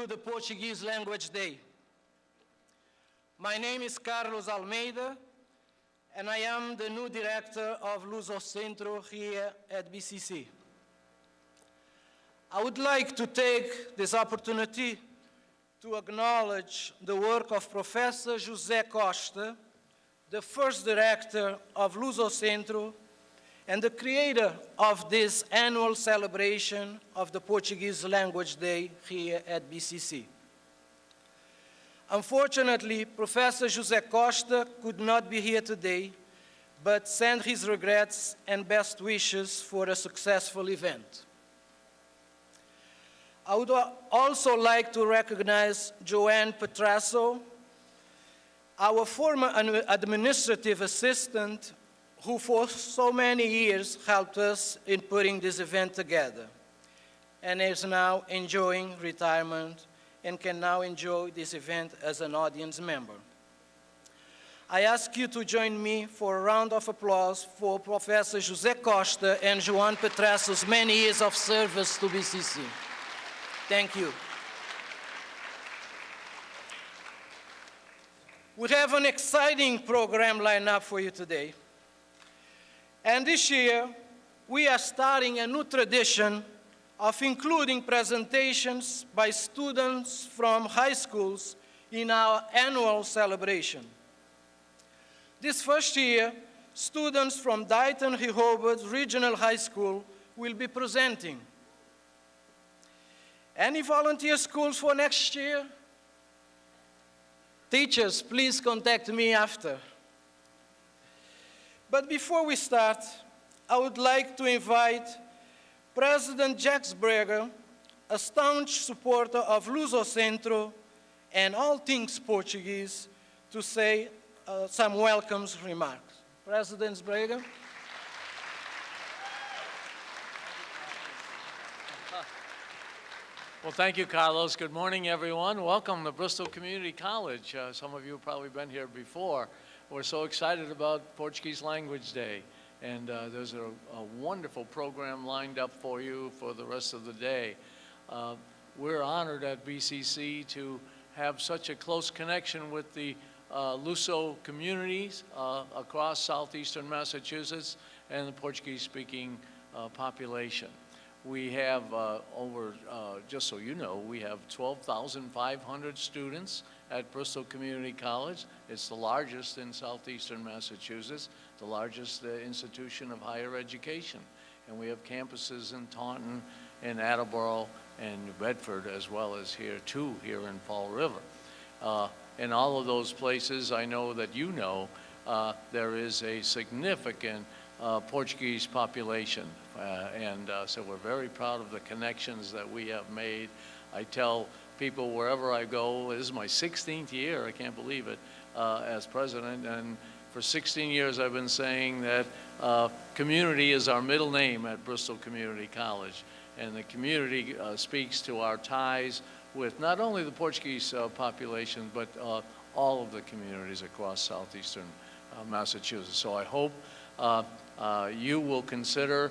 to the Portuguese Language Day. My name is Carlos Almeida and I am the new director of Luso Centro here at BCC. I would like to take this opportunity to acknowledge the work of Professor José Costa, the first director of Luso Centro and the creator of this annual celebration of the Portuguese Language Day here at BCC. Unfortunately, Professor José Costa could not be here today, but sent his regrets and best wishes for a successful event. I would also like to recognize Joanne Petrasso, our former administrative assistant who for so many years helped us in putting this event together and is now enjoying retirement and can now enjoy this event as an audience member. I ask you to join me for a round of applause for Professor José Costa and Joan Petrasso's many years of service to BCC. Thank you. We have an exciting program lined up for you today. And this year, we are starting a new tradition of including presentations by students from high schools in our annual celebration. This first year, students from Dighton Rehoboth Regional High School will be presenting. Any volunteer schools for next year? Teachers, please contact me after. But before we start, I would like to invite President Jacques Sbrega, a staunch supporter of Luso Centro and all things Portuguese, to say uh, some welcomes remarks. President Sbrega. Well, thank you, Carlos. Good morning, everyone. Welcome to Bristol Community College. Uh, some of you have probably been here before. We're so excited about Portuguese Language Day. And uh, there's a, a, wonderful program lined up for you for the rest of the day. Uh, we're honored at BCC to have such a close connection with the uh, Luso communities uh, across southeastern Massachusetts and the Portuguese-speaking uh, population. We have uh, over, just so you know, we have 12,500 students at Bristol Community College. It's the largest in southeastern Massachusetts, the largest uh, institution of higher education. And we have campuses in Taunton and Attleboro and New Bedford as well as here too, here in Fall River. Uh, in all of those places, I know that you know, uh, there is a significant uh, Portuguese population. Uh, and uh, so we're very proud of the connections that we have made. I tell people wherever I go. This is my 16th year, I can't believe it, uh, as president. And for 16 years, I've been saying that uh, community is our middle name at Bristol Community College. And the community uh, speaks to our ties with not only the Portuguese uh, population, but uh, all of the communities across southeastern uh, Massachusetts. So I hope you will consider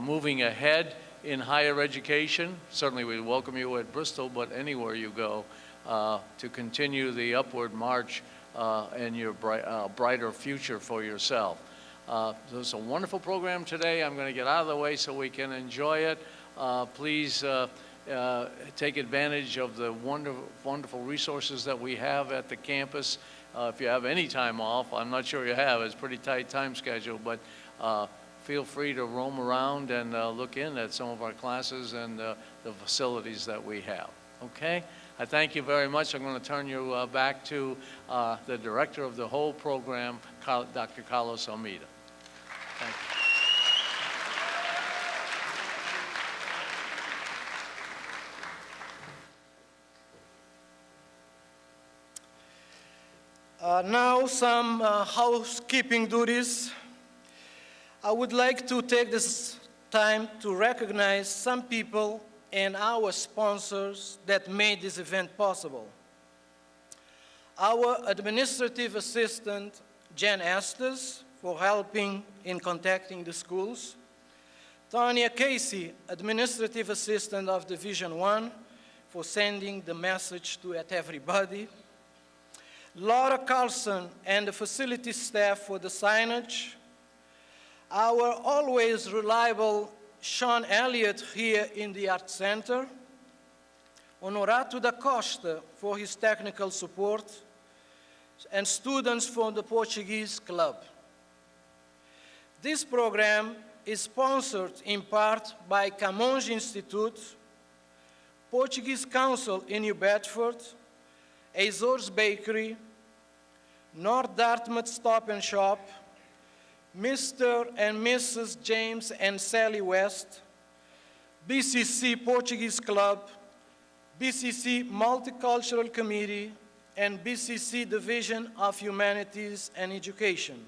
moving ahead in higher education. Certainly we welcome you at Bristol, but anywhere you go, uh, to continue the upward march uh, and your uh, brighter future for yourself. Uh, so it's a wonderful program today. I'm going to get out of the way so we can enjoy it. Uh, please uh, take advantage of the wonderful, wonderful resources that we have at the campus. if you have any time off, I'm not sure you have, it's pretty tight time schedule, but feel free to roam around and uh, look in at some of our classes and uh, the facilities that we have. Okay? I thank you very much. I'm going to turn you uh, back to uh, the director of the whole program, Dr. Carlos Almeida. Thank you. Uh, now some uh, housekeeping duties. I would like to take this time to recognize some people and our sponsors that made this event possible. Our administrative assistant, Jen Estes, for helping in contacting the schools. Tanya Casey, Administrative Assistant of Division 1, for sending the message to at everybody. Laura Carlson and the facility staff for the signage. Our always reliable Sean Elliott here in the Art Center. Honorato da Costa for his technical support. And students from the Portuguese Club. This program is sponsored in part by Camões Institute, Portuguese Council in New Bedford, Azores Bakery, North Dartmouth Stop and Shop, Mr. and Mrs. James and Sally West, BCC Portuguese Club, BCC Multicultural Committee, and BCC Division of Humanities and Education.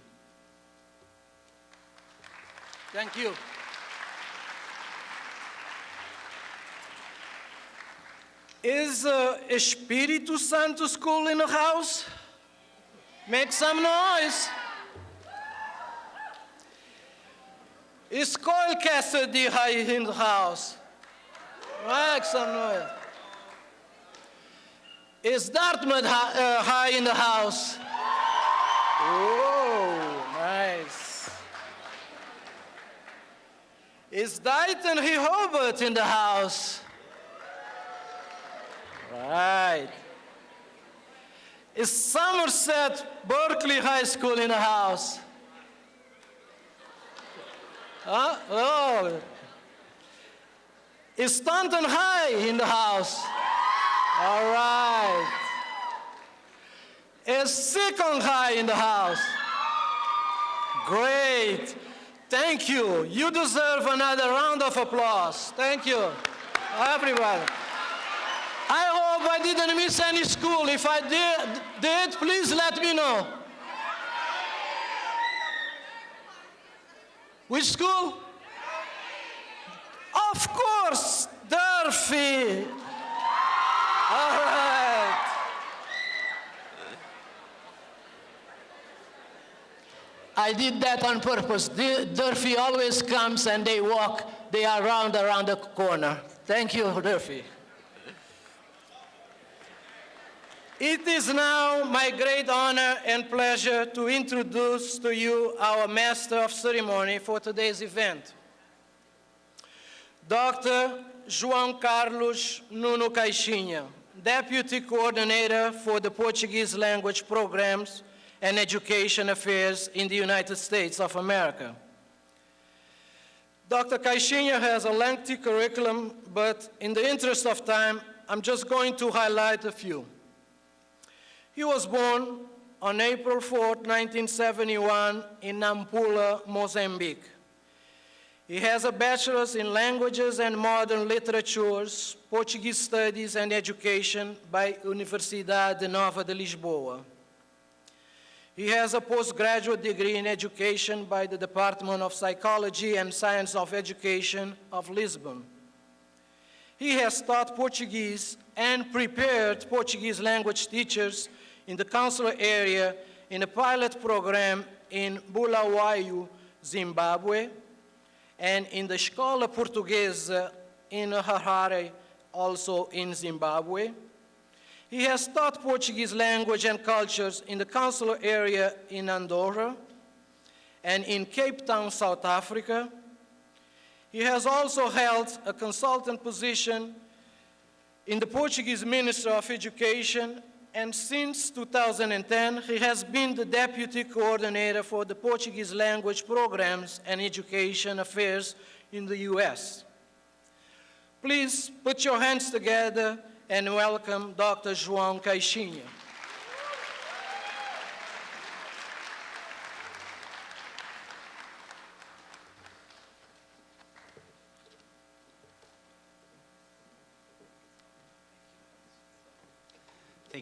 Thank you. Is uh, Espírito Santo School in the house? Make some noise. Is Colchester High in the house? Make some noise. Is Dartmouth uh, High in the house? Oh, nice. Is Dighton Rehoboth in the house? Right. Is Somerset Berkeley High School in the house? Huh? Oh. Is Taunton High in the house? All right. Is Seekonk High in the house? Great. Thank you. You deserve another round of applause. Thank you, everybody. I hope I didn't miss any school. If I did, did please let me know. Which school? Of course, Durfee. All right. I did that on purpose. Dur- Durfee always comes and they walk, they are round around the corner. Thank you, Durfee. It is now my great honor and pleasure to introduce to you our Master of Ceremony for today's event. Dr. João Carlos Nuno Caixinha, Deputy Coordinator for the Portuguese Language Programs and Education Affairs in the United States of America. Dr. Caixinha has a lengthy curriculum, but in the interest of time, I'm just going to highlight a few. He was born on April 4, 1971, in Nampula, Mozambique. He has a bachelor's in languages and modern literatures, Portuguese studies and education by Universidade Nova de Lisboa. He has a postgraduate degree in education by the Department of Psychology and Science of Education of Lisbon. He has taught Portuguese and prepared Portuguese language teachers in the consular area in a pilot program in Bulawayo, Zimbabwe, and in the Escola Portuguesa in Harare, also in Zimbabwe. He has taught Portuguese language and cultures in the consular area in Andorra and in Cape Town, South Africa. He has also held a consultant position in the Portuguese Ministry of Education, and since 2010, he has been the Deputy Coordinator for the Portuguese Language Programs and Education Affairs in the U.S. Please put your hands together and welcome Dr. João Caixinha.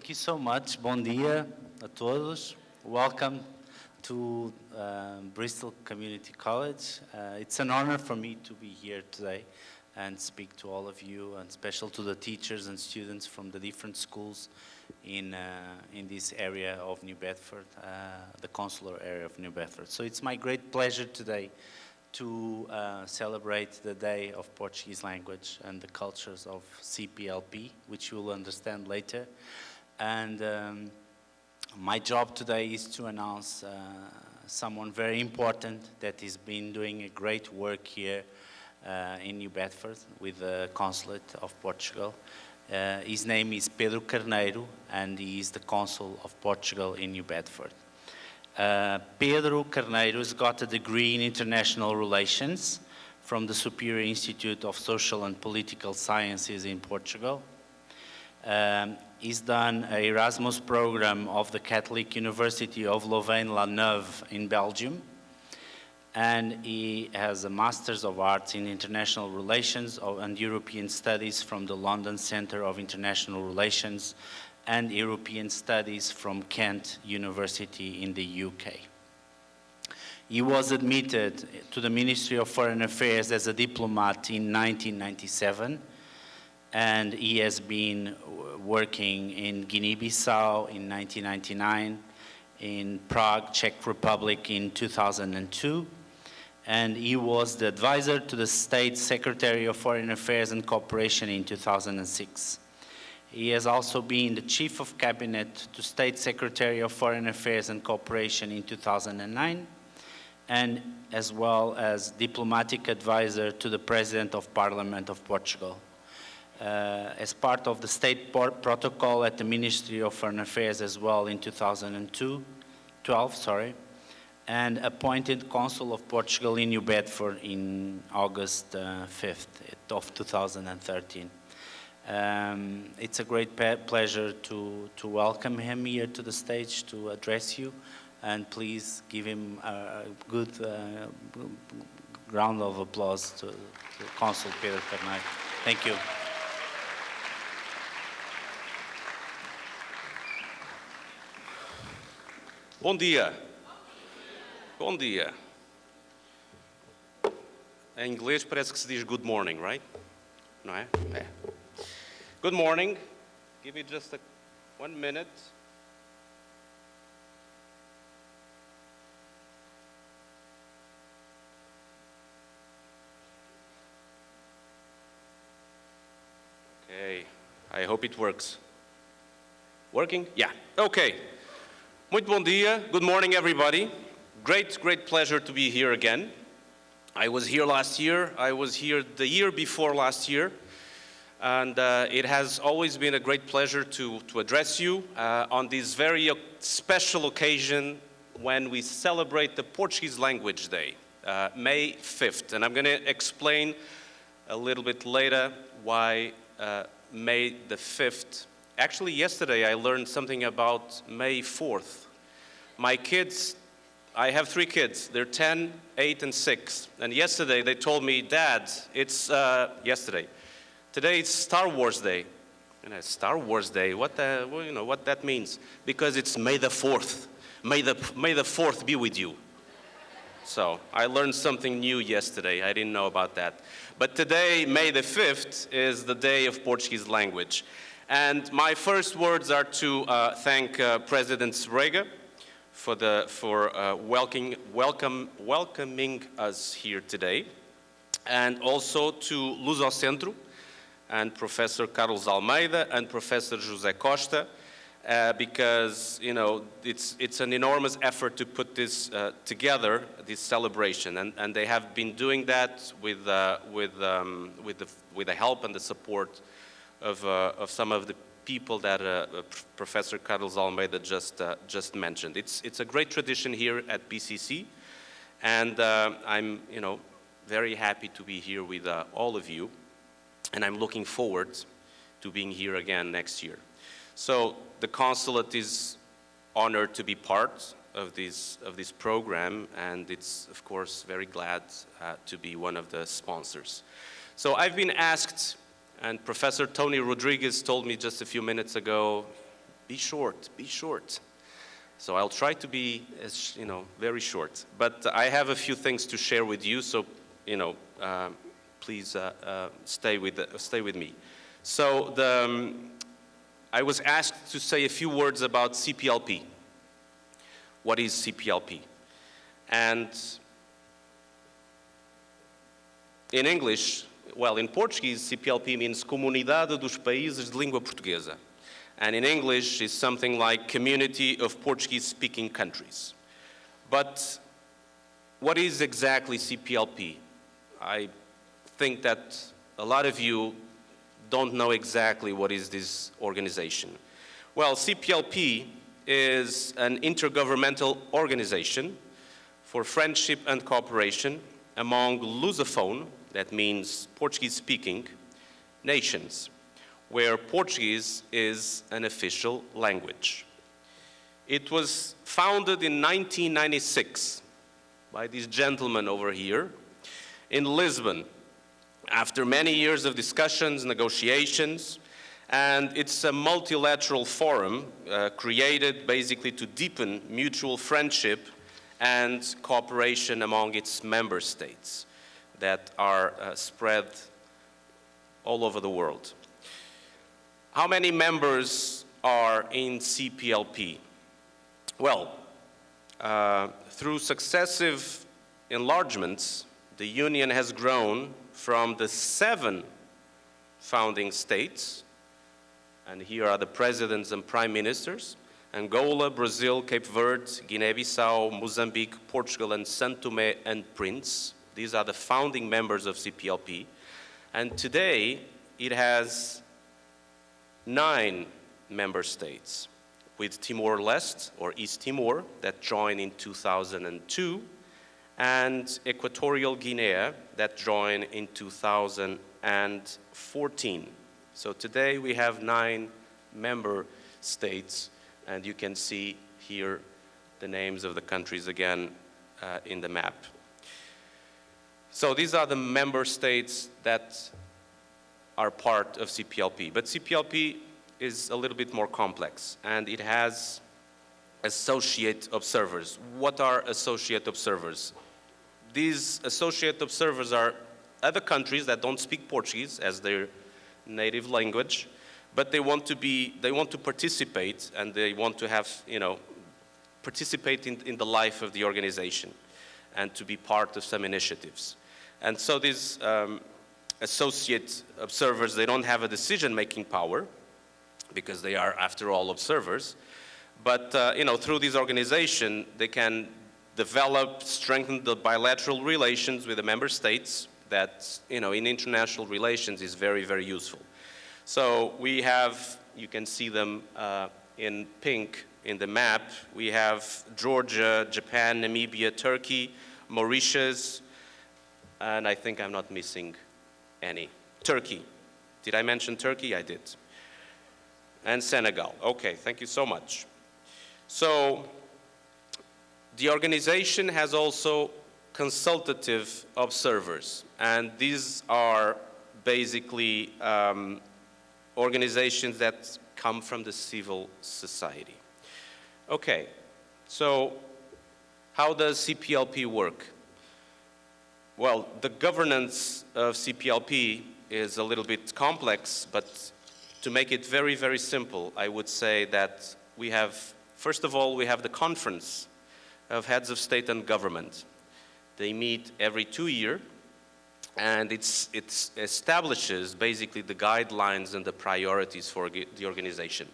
Thank you so much. Bom dia a todos. Welcome to uh, Bristol Community College. Uh, it's an honor for me to be here today and speak to all of you, and special to the teachers and students from the different schools in, uh, in this area of New Bedford, uh, the consular area of New Bedford. So it's my great pleasure today to uh, celebrate the Day of Portuguese Language and the cultures of CPLP, which you will understand later. And um, my job today is to announce uh, someone very important that has been doing a great work here uh, in New Bedford with the Consulate of Portugal. Uh, his name is Pedro Carneiro and he is the Consul of Portugal in New Bedford. Uh, Pedro Carneiro has got a degree in International Relations from the Superior Institute of Social and Political Sciences in Portugal. Um, he's done a Erasmus program of the Catholic University of Louvain-la-Neuve in Belgium. And he has a Master's of Arts in International Relations and European Studies from the London Center of International Relations and European Studies from Kent University in the UK. He was admitted to the Ministry of Foreign Affairs as a diplomat in 1997, and he has been working in Guinea-Bissau in 1999, in Prague, Czech Republic in 2002, and he was the advisor to the State Secretary of Foreign Affairs and Cooperation in 2006. He has also been the Chief of Cabinet to State Secretary of Foreign Affairs and Cooperation in 2009, and as well as diplomatic advisor to the President of Parliament of Portugal. Uh, as part of the state protocol at the Ministry of Foreign Affairs as well in 2002, 12, sorry, and appointed Consul of Portugal in New Bedford in August uh, 5th of 2013. Um, it's a great pleasure to, to welcome him here to the stage to address you and please give him a good uh, round of applause to, to Consul Pedro Carneiro. Thank you. Bom dia. Bom dia. Em inglês parece que se diz good morning, right? Não é? É. Good morning. Give me just a, one minute. Okay, I hope it works. Working? Yeah, okay. Muito bom dia. Good morning, everybody. Great, great pleasure to be here again. I was here last year. I was here the year before last year. And uh, it has always been a great pleasure to, to address you uh, on this very special occasion when we celebrate the Portuguese Language Day, uh, May 5th. And I'm going to explain a little bit later why uh, May the 5th. Actually, yesterday I learned something about May 4th. My kids, I have three kids. They're 10, 8, and 6. And yesterday they told me, Dad, it's uh, yesterday. Today it's Star Wars Day. You know, Star Wars Day, what, the, well, you know, what that means? Because it's May the 4th. May the, May the 4th be with you. So I learned something new yesterday. I didn't know about that. But today, May the 5th, is the day of Portuguese language. And my first words are to uh, thank uh, President Sbrega for, the, for uh, welcoming, welcome, welcoming us here today. And also to Lusocentro, and Professor Carlos Almeida and Professor José Costa uh, because you know it's it's an enormous effort to put this uh, together, this celebration, and and they have been doing that with uh, with um, with the with the help and the support of uh, of some of the people that uh, Professor Carlos Almeida just uh, just mentioned. It's it's a great tradition here at BCC, and I'm you know very happy to be here with all of you and I'm looking forward to being here again next year. So the consulate is honored to be part of this, of this program, and it's, of course, very glad uh, to be one of the sponsors. So I've been asked, and Professor Tony Rodriguez told me just a few minutes ago, be short, be short. So I'll try to be, as, you know, very short. But I have a few things to share with you, so, you know, um, please uh, uh, stay, with, stay with me. So the, um, I was asked to say a few words about CPLP. What is CPLP? And in English, well, in Portuguese, CPLP means Comunidade dos Países de Língua Portuguesa. And in English, it's something like Community of Portuguese-Speaking Countries. But what is exactly CPLP? I think that a lot of you don't know exactly what is this organization. Well, CPLP is an intergovernmental organization for friendship and cooperation among Lusophone, that means Portuguese-speaking, nations, where Portuguese is an official language. It was founded in 1996 by this gentleman over here in Lisbon after many years of discussions, negotiations, and it's a multilateral forum uh, created basically to deepen mutual friendship and cooperation among its member states that are uh, spread all over the world. How many members are in CPLP? Well, uh, through successive enlargements, the Union has grown from the seven founding states, and here are the presidents and prime ministers, Angola, Brazil, Cape Verde, Guinea-Bissau, Mozambique, Portugal, and Saint Tomé and Prince. These are the founding members of CPLP. And today, it has nine member states, with Timor-Leste, or East Timor, that joined in 2002, and Equatorial Guinea, that joined in 2014. So today, we have nine member states and you can see here the names of the countries again uh, in the map. So these are the member states that are part of CPLP. But CPLP is a little bit more complex and it has associate observers. What are associate observers? These associate observers are other countries that don't speak Portuguese as their native language but they want to be, they want to participate and they want to have, you know, participate in, in the life of the organization and to be part of some initiatives. And so these um, associate observers, they don't have a decision-making power because they are, after all, observers. But, uh, you know, through this organization, they can develop, strengthen the bilateral relations with the member states that, you know, in international relations is very, very useful. So we have, you can see them uh, in pink in the map. We have Georgia, Japan, Namibia, Turkey, Mauritius, and I think I'm not missing any. Turkey. Did I mention Turkey? I did. And Senegal. Okay, thank you so much. So the organization has also consultative observers, and these are basically um, organizations that come from the civil society. Okay, so how does CPLP work? Well, the governance of CPLP is a little bit complex, but to make it very, very simple, I would say that we have, first of all, we have the conference of heads of state and government. They meet every two years and it establishes basically the guidelines and the priorities for the organization.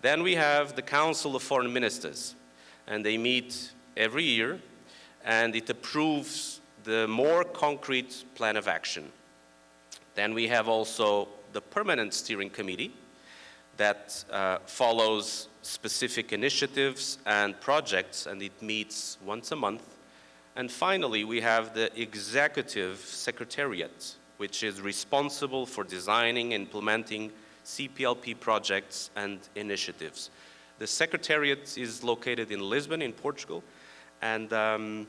Then we have the Council of Foreign Ministers, and they meet every year, and it approves the more concrete plan of action. Then we have also the Permanent Steering Committee that uh, follows specific initiatives and projects, and it meets once a month and finally, we have the Executive Secretariat, which is responsible for designing and implementing CPLP projects and initiatives. The Secretariat is located in Lisbon, in Portugal, and, um,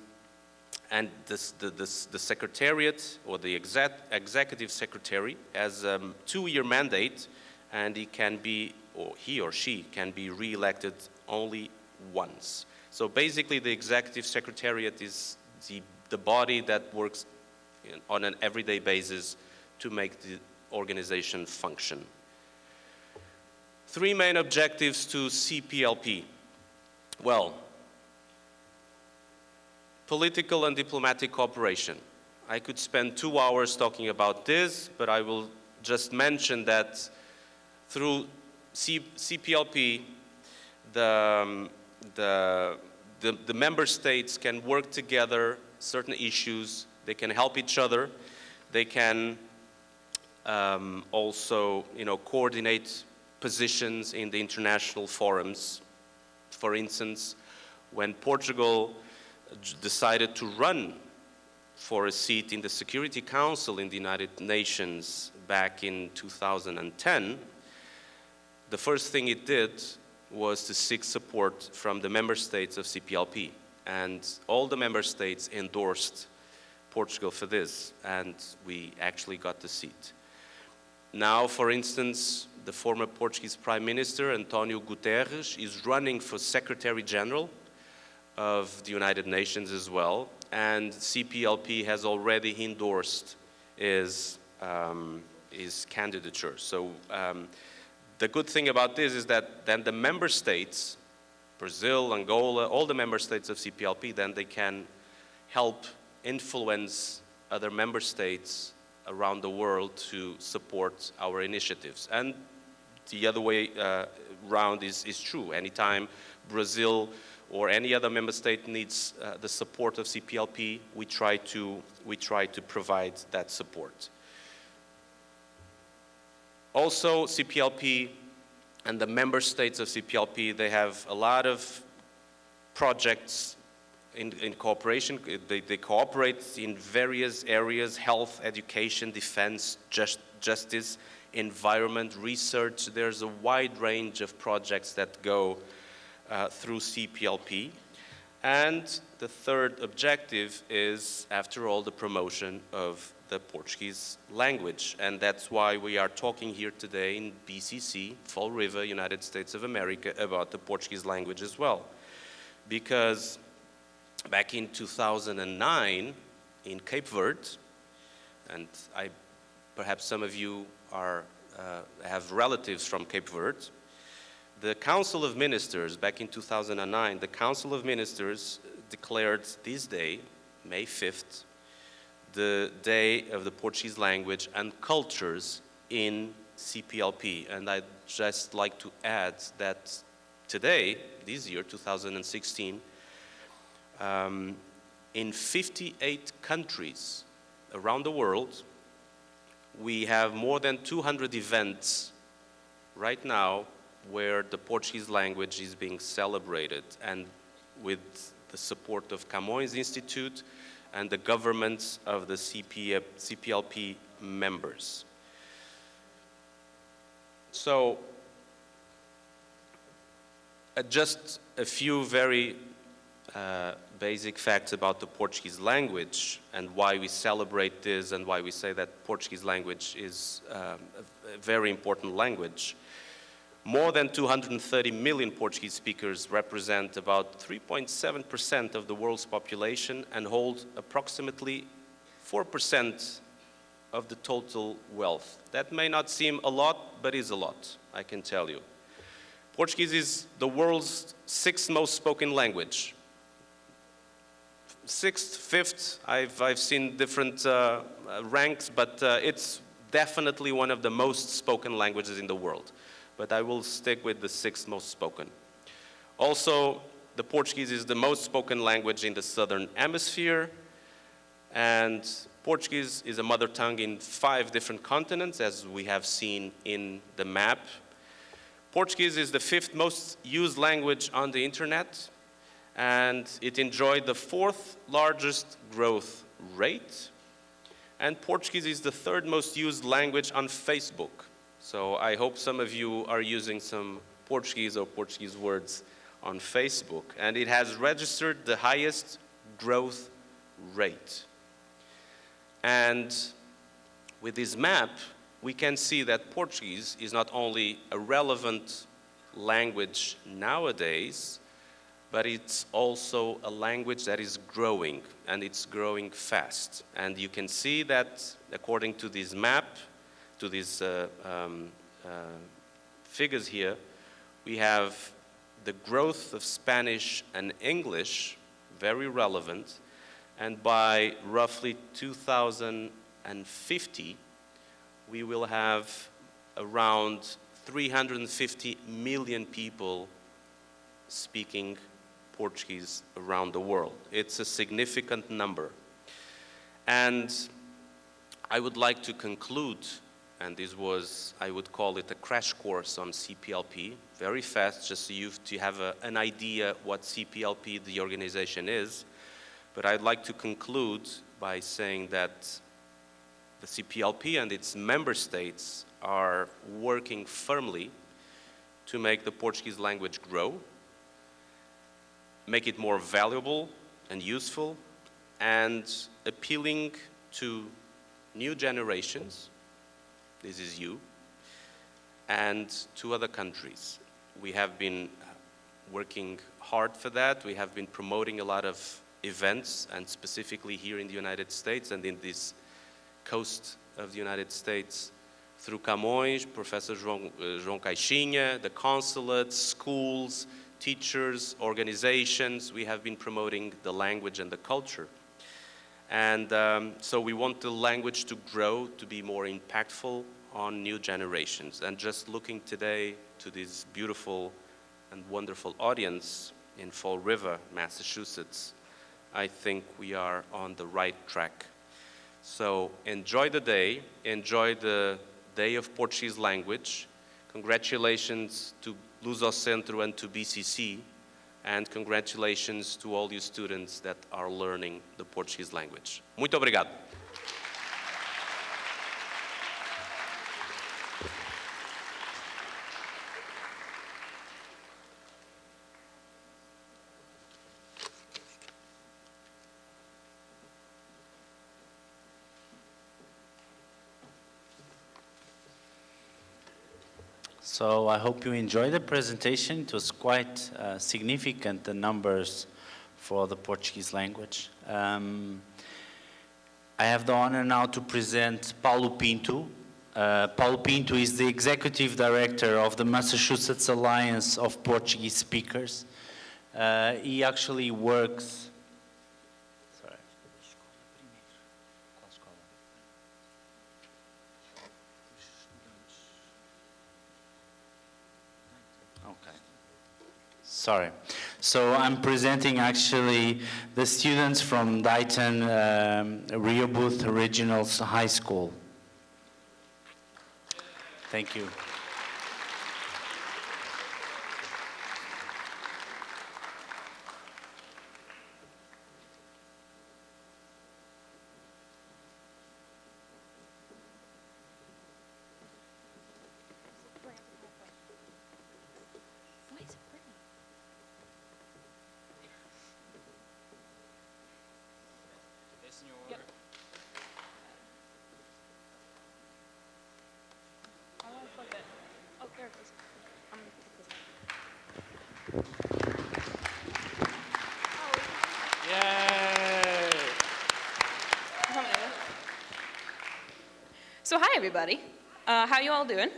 and this, the, this, the Secretariat, or the exec Executive Secretary, has a um, two-year mandate, and he can be, or he or she can be re-elected only once. So basically, the executive secretariat is the, the body that works in, on an everyday basis to make the organization function. Three main objectives to CPLP. Well, political and diplomatic cooperation. I could spend two hours talking about this, but I will just mention that through C CPLP, the, um, the, the, the member states can work together certain issues, they can help each other, they can um, also, you know, coordinate positions in the international forums. For instance, when Portugal decided to run for a seat in the Security Council in the United Nations back in 2010, the first thing it did was to seek support from the member states of CPLP. And all the member states endorsed Portugal for this, and we actually got the seat. Now, for instance, the former Portuguese Prime Minister, Antonio Guterres, is running for Secretary General of the United Nations as well, and CPLP has already endorsed his, um, his candidature. So um, the good thing about this is that then the member states, Brazil, Angola, all the member states of CPLP, then they can help influence other member states around the world to support our initiatives. And the other way uh, round is, is true. Anytime Brazil or any other member state needs uh, the support of CPLP, we try, to, we try to provide that support. Also, CPLP and the member states of CPLP, they have a lot of projects in, in cooperation. They, they, cooperate in various areas, health, education, defense, just, justice, environment, research. There's a wide range of projects that go uh, through CPLP. And the third objective is, after all, the promotion of the Portuguese language. And that's why we are talking here today in BCC, Fall River, United States of America, about the Portuguese language as well. Because back in 2009 in Cape Verde, and I, perhaps some of you are, uh, have relatives from Cape Verde, the Council of Ministers, back in 2009, the Council of Ministers declared this day, May 5th, the day of the Portuguese language and cultures in CPLP. And I'd just like to add that today, this year, 2016, um, in 58 countries around the world, we have more than 200 events right now where the Portuguese language is being celebrated and with the support of Camões Institute and the governments of the CP, CPLP members. So, uh, just a few very uh, basic facts about the Portuguese language and why we celebrate this and why we say that Portuguese language is um, a very important language. More than 230 million Portuguese speakers represent about 3.7% of the world's population and hold approximately 4% of the total wealth. That may not seem a lot, but is a lot, I can tell you. Portuguese is the world's sixth most spoken language. Sixth, fifth, I've, I've seen different uh, ranks, but uh, it's definitely one of the most spoken languages in the world but I will stick with the sixth most spoken. Also, the Portuguese is the most spoken language in the southern hemisphere, and Portuguese is a mother tongue in five different continents, as we have seen in the map. Portuguese is the fifth most used language on the internet, and it enjoyed the fourth largest growth rate. And Portuguese is the third most used language on Facebook. So I hope some of you are using some Portuguese or Portuguese words on Facebook. And it has registered the highest growth rate. And with this map, we can see that Portuguese is not only a relevant language nowadays, but it's also a language that is growing, and it's growing fast. And you can see that, according to this map, to these uh, um, uh, figures here, we have the growth of Spanish and English, very relevant, And by roughly 2050, we will have around 350 million people speaking Portuguese around the world. It's a significant number. And I would like to conclude, and this was, I would call it a crash course on CPLP, very fast, just so you to have a, an idea what CPLP, the organization, is. But I'd like to conclude by saying that the CPLP and its member states are working firmly to make the Portuguese language grow, make it more valuable and useful, and appealing to new generations, this is you, and two other countries. We have been working hard for that. We have been promoting a lot of events, and specifically here in the United States and in this coast of the United States, through Camões, Professor João, uh, João Caixinha, the consulates, schools, teachers, organizations, we have been promoting the language and the culture. And um, so we want the language to grow, to be more impactful on new generations. And just looking today to this beautiful and wonderful audience in Fall River, Massachusetts, I think we are on the right track. So enjoy the day, enjoy the Day of Portuguese Language. Congratulations to Luso Centro and to BCC, and congratulations to all you students that are learning the Portuguese language. Muito obrigado. So I hope you enjoyed the presentation. It was quite uh, significant, the numbers for the Portuguese language. Um, I have the honor now to present Paulo Pinto. Uh, Paulo Pinto is the Executive Director of the Massachusetts Alliance of Portuguese Speakers. Uh, he actually works... Sorry. Okay. Sorry. So I'm presenting actually the students from Dighton um, Rehoboth Regional High School. Thank you. Why is it pretty? Yep. How do I flip it? Oh, there it goes. I'm gonna flip this. Oh, So hi everybody. Uh, how you all doing?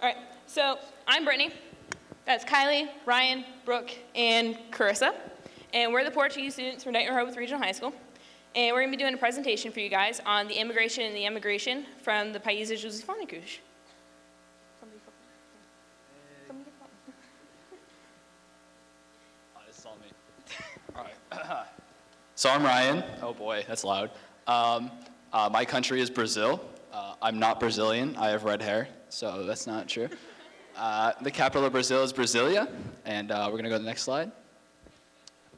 All right. So I'm Brittany. That's Kylie, Ryan, Brooke, and Carissa. And we're the Portuguese students from Dighton Rehoboth Regional High School. And we're going to be doing a presentation for you guys on the immigration and the emigration from the Países Lusófonicos. So I'm Ryan. Oh boy, that's loud. Um, uh, my country is Brazil. Uh, I'm not Brazilian. I have red hair, so that's not true. Uh, the capital of Brazil is Brasilia, and uh, we're gonna go to the next slide.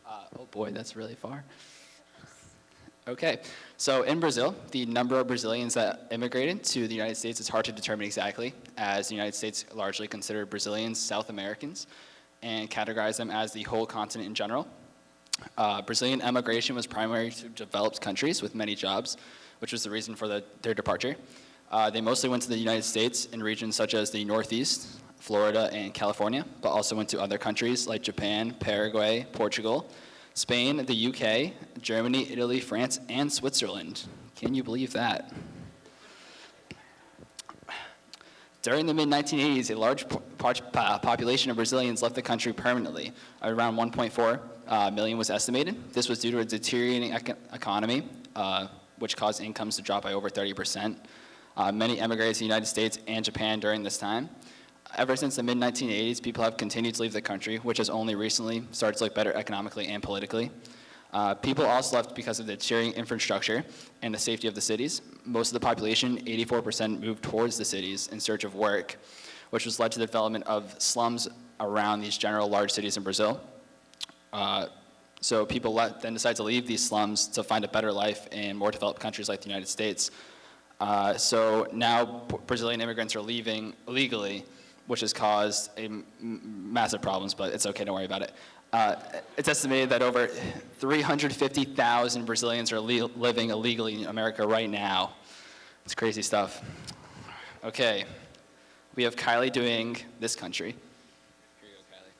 Uh, oh boy, that's really far. Okay, so in Brazil, the number of Brazilians that immigrated to the United States is hard to determine exactly, as the United States largely considered Brazilians South Americans and categorize them as the whole continent in general. Uh, Brazilian emigration was primary to developed countries with many jobs, which was the reason for the, their departure. Uh, they mostly went to the United States in regions such as the Northeast, Florida, and California, but also went to other countries like Japan, Paraguay, Portugal, Spain, the UK, Germany, Italy, France, and Switzerland. Can you believe that? During the mid-1980s, a large po- po- po- population of Brazilians left the country permanently, around 1.4 uh, million was estimated. This was due to a deteriorating eco- economy, uh, which caused incomes to drop by over 30%. Uh, many emigrated to the United States and Japan during this time. Ever since the mid-1980s, people have continued to leave the country, which has only recently started to look better economically and politically. Uh, people also left because of the deteriorating infrastructure and the safety of the cities. Most of the population, 84%, moved towards the cities in search of work, which has led to the development of slums around these general large cities in Brazil. Uh, so people let, then decide to leave these slums to find a better life in more developed countries like the United States. Uh, so now Brazilian immigrants are leaving illegally, which has caused massive problems, but it's okay, don't worry about it. Uh, it's estimated that over 350,000 Brazilians are living illegally in America right now. It's crazy stuff. Okay, we have Kylie doing this country. Here you go, Kylie.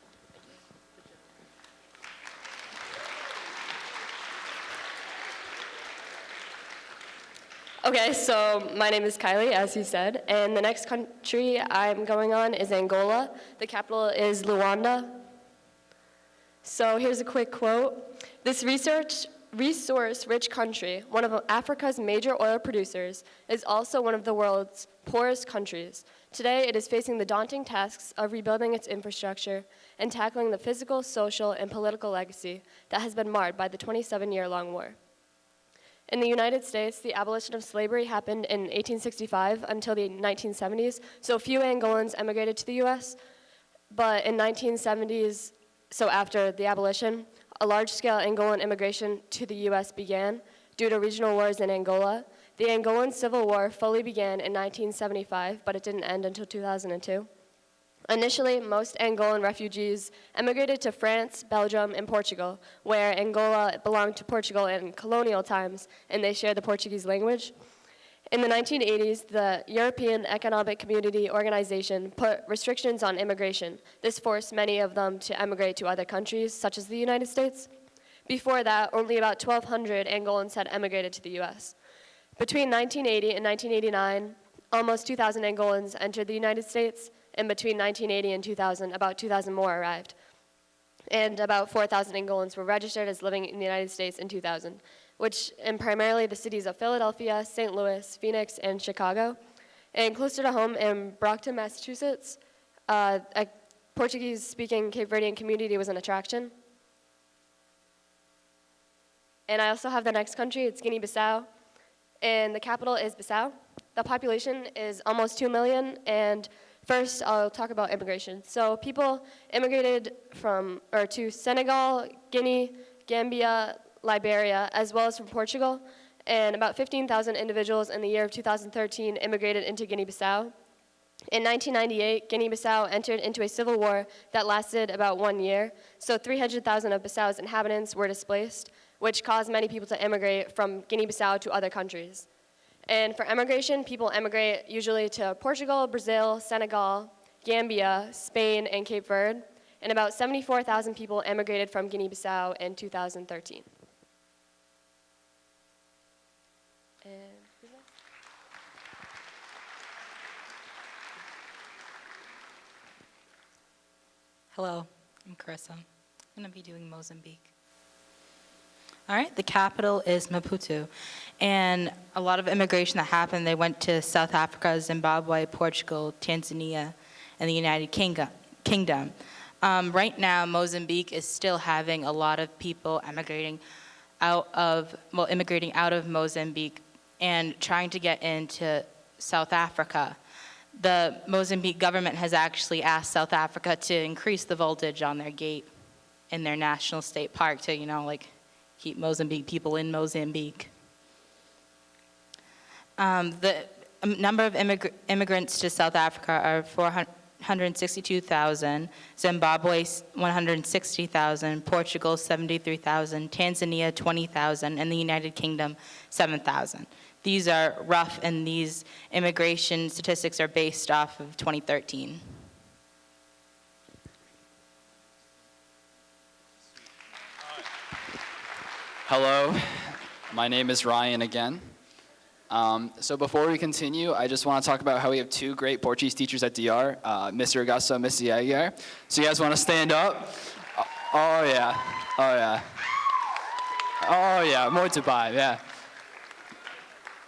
Okay, so my name is Kylie, as he said, and the next country I'm going on is Angola. The capital is Luanda. So here's a quick quote. This research resource-rich country, one of Africa's major oil producers, is also one of the world's poorest countries. Today, it is facing the daunting tasks of rebuilding its infrastructure and tackling the physical, social, and political legacy that has been marred by the 27-year-long war. In the United States, the abolition of slavery happened in 1865 until the 1970s, so few Angolans emigrated to the US. But in 1970s, so after the abolition, a large-scale Angolan immigration to the US began due to regional wars in Angola. The Angolan Civil War fully began in 1975, but it didn't end until 2002. Initially, most Angolan refugees emigrated to France, Belgium, and Portugal, where Angola belonged to Portugal in colonial times, and they shared the Portuguese language. In the 1980s, the European Economic Community Organization put restrictions on immigration. This forced many of them to emigrate to other countries, such as the United States. Before that, only about 1,200 Angolans had emigrated to the US. Between 1980 and 1989, almost 2,000 Angolans entered the United States, and between 1980 and 2000, about 2,000 more arrived. And about 4,000 Angolans were registered as living in the United States in 2000, which in primarily the cities of Philadelphia, St. Louis, Phoenix, and Chicago. And closer to home in Brockton, Massachusetts, uh, a Portuguese-speaking Cape Verdean community was an attraction. And I also have the next country, it's Guinea-Bissau, and the capital is Bissau. The population is almost 2 million, and first I'll talk about immigration. So people immigrated from, or to Senegal, Guinea, Gambia, Liberia, as well as from Portugal, and about 15,000 individuals in the year of 2013 immigrated into Guinea-Bissau. In 1998, Guinea-Bissau entered into a civil war that lasted about one year, so 300,000 of Bissau's inhabitants were displaced, which caused many people to immigrate from Guinea-Bissau to other countries. And for emigration, people emigrate usually to Portugal, Brazil, Senegal, Gambia, Spain, and Cape Verde, and about 74,000 people emigrated from Guinea-Bissau in 2013. And who's next? Hello, I'm Carissa. I'm going to be doing Mozambique. All right, the capital is Maputo. And a lot of immigration that happened, they went to South Africa, Zimbabwe, Portugal, Tanzania, and the United Kingdom. Um, right now, Mozambique is still having a lot of people emigrating out of, well, immigrating out of Mozambique and trying to get into South Africa. The Mozambique government has actually asked South Africa to increase the voltage on their gate in their national state park to, you know, like keep Mozambique people in Mozambique. Um, the um, number of immigr- immigrants to South Africa are 462,000, Zimbabwe 160,000, Portugal 73,000, Tanzania 20,000, and the United Kingdom 7,000. These are rough, and these immigration statistics are based off of 2013. Hello, my name is Ryan again. Um, so before we continue, I just want to talk about how we have two great Portuguese teachers at DR, uh, Mr. Augusto and Mrs. Aguiar. So you guys want to stand up? Oh, oh yeah. Oh, yeah. Oh, yeah, muito bem, yeah.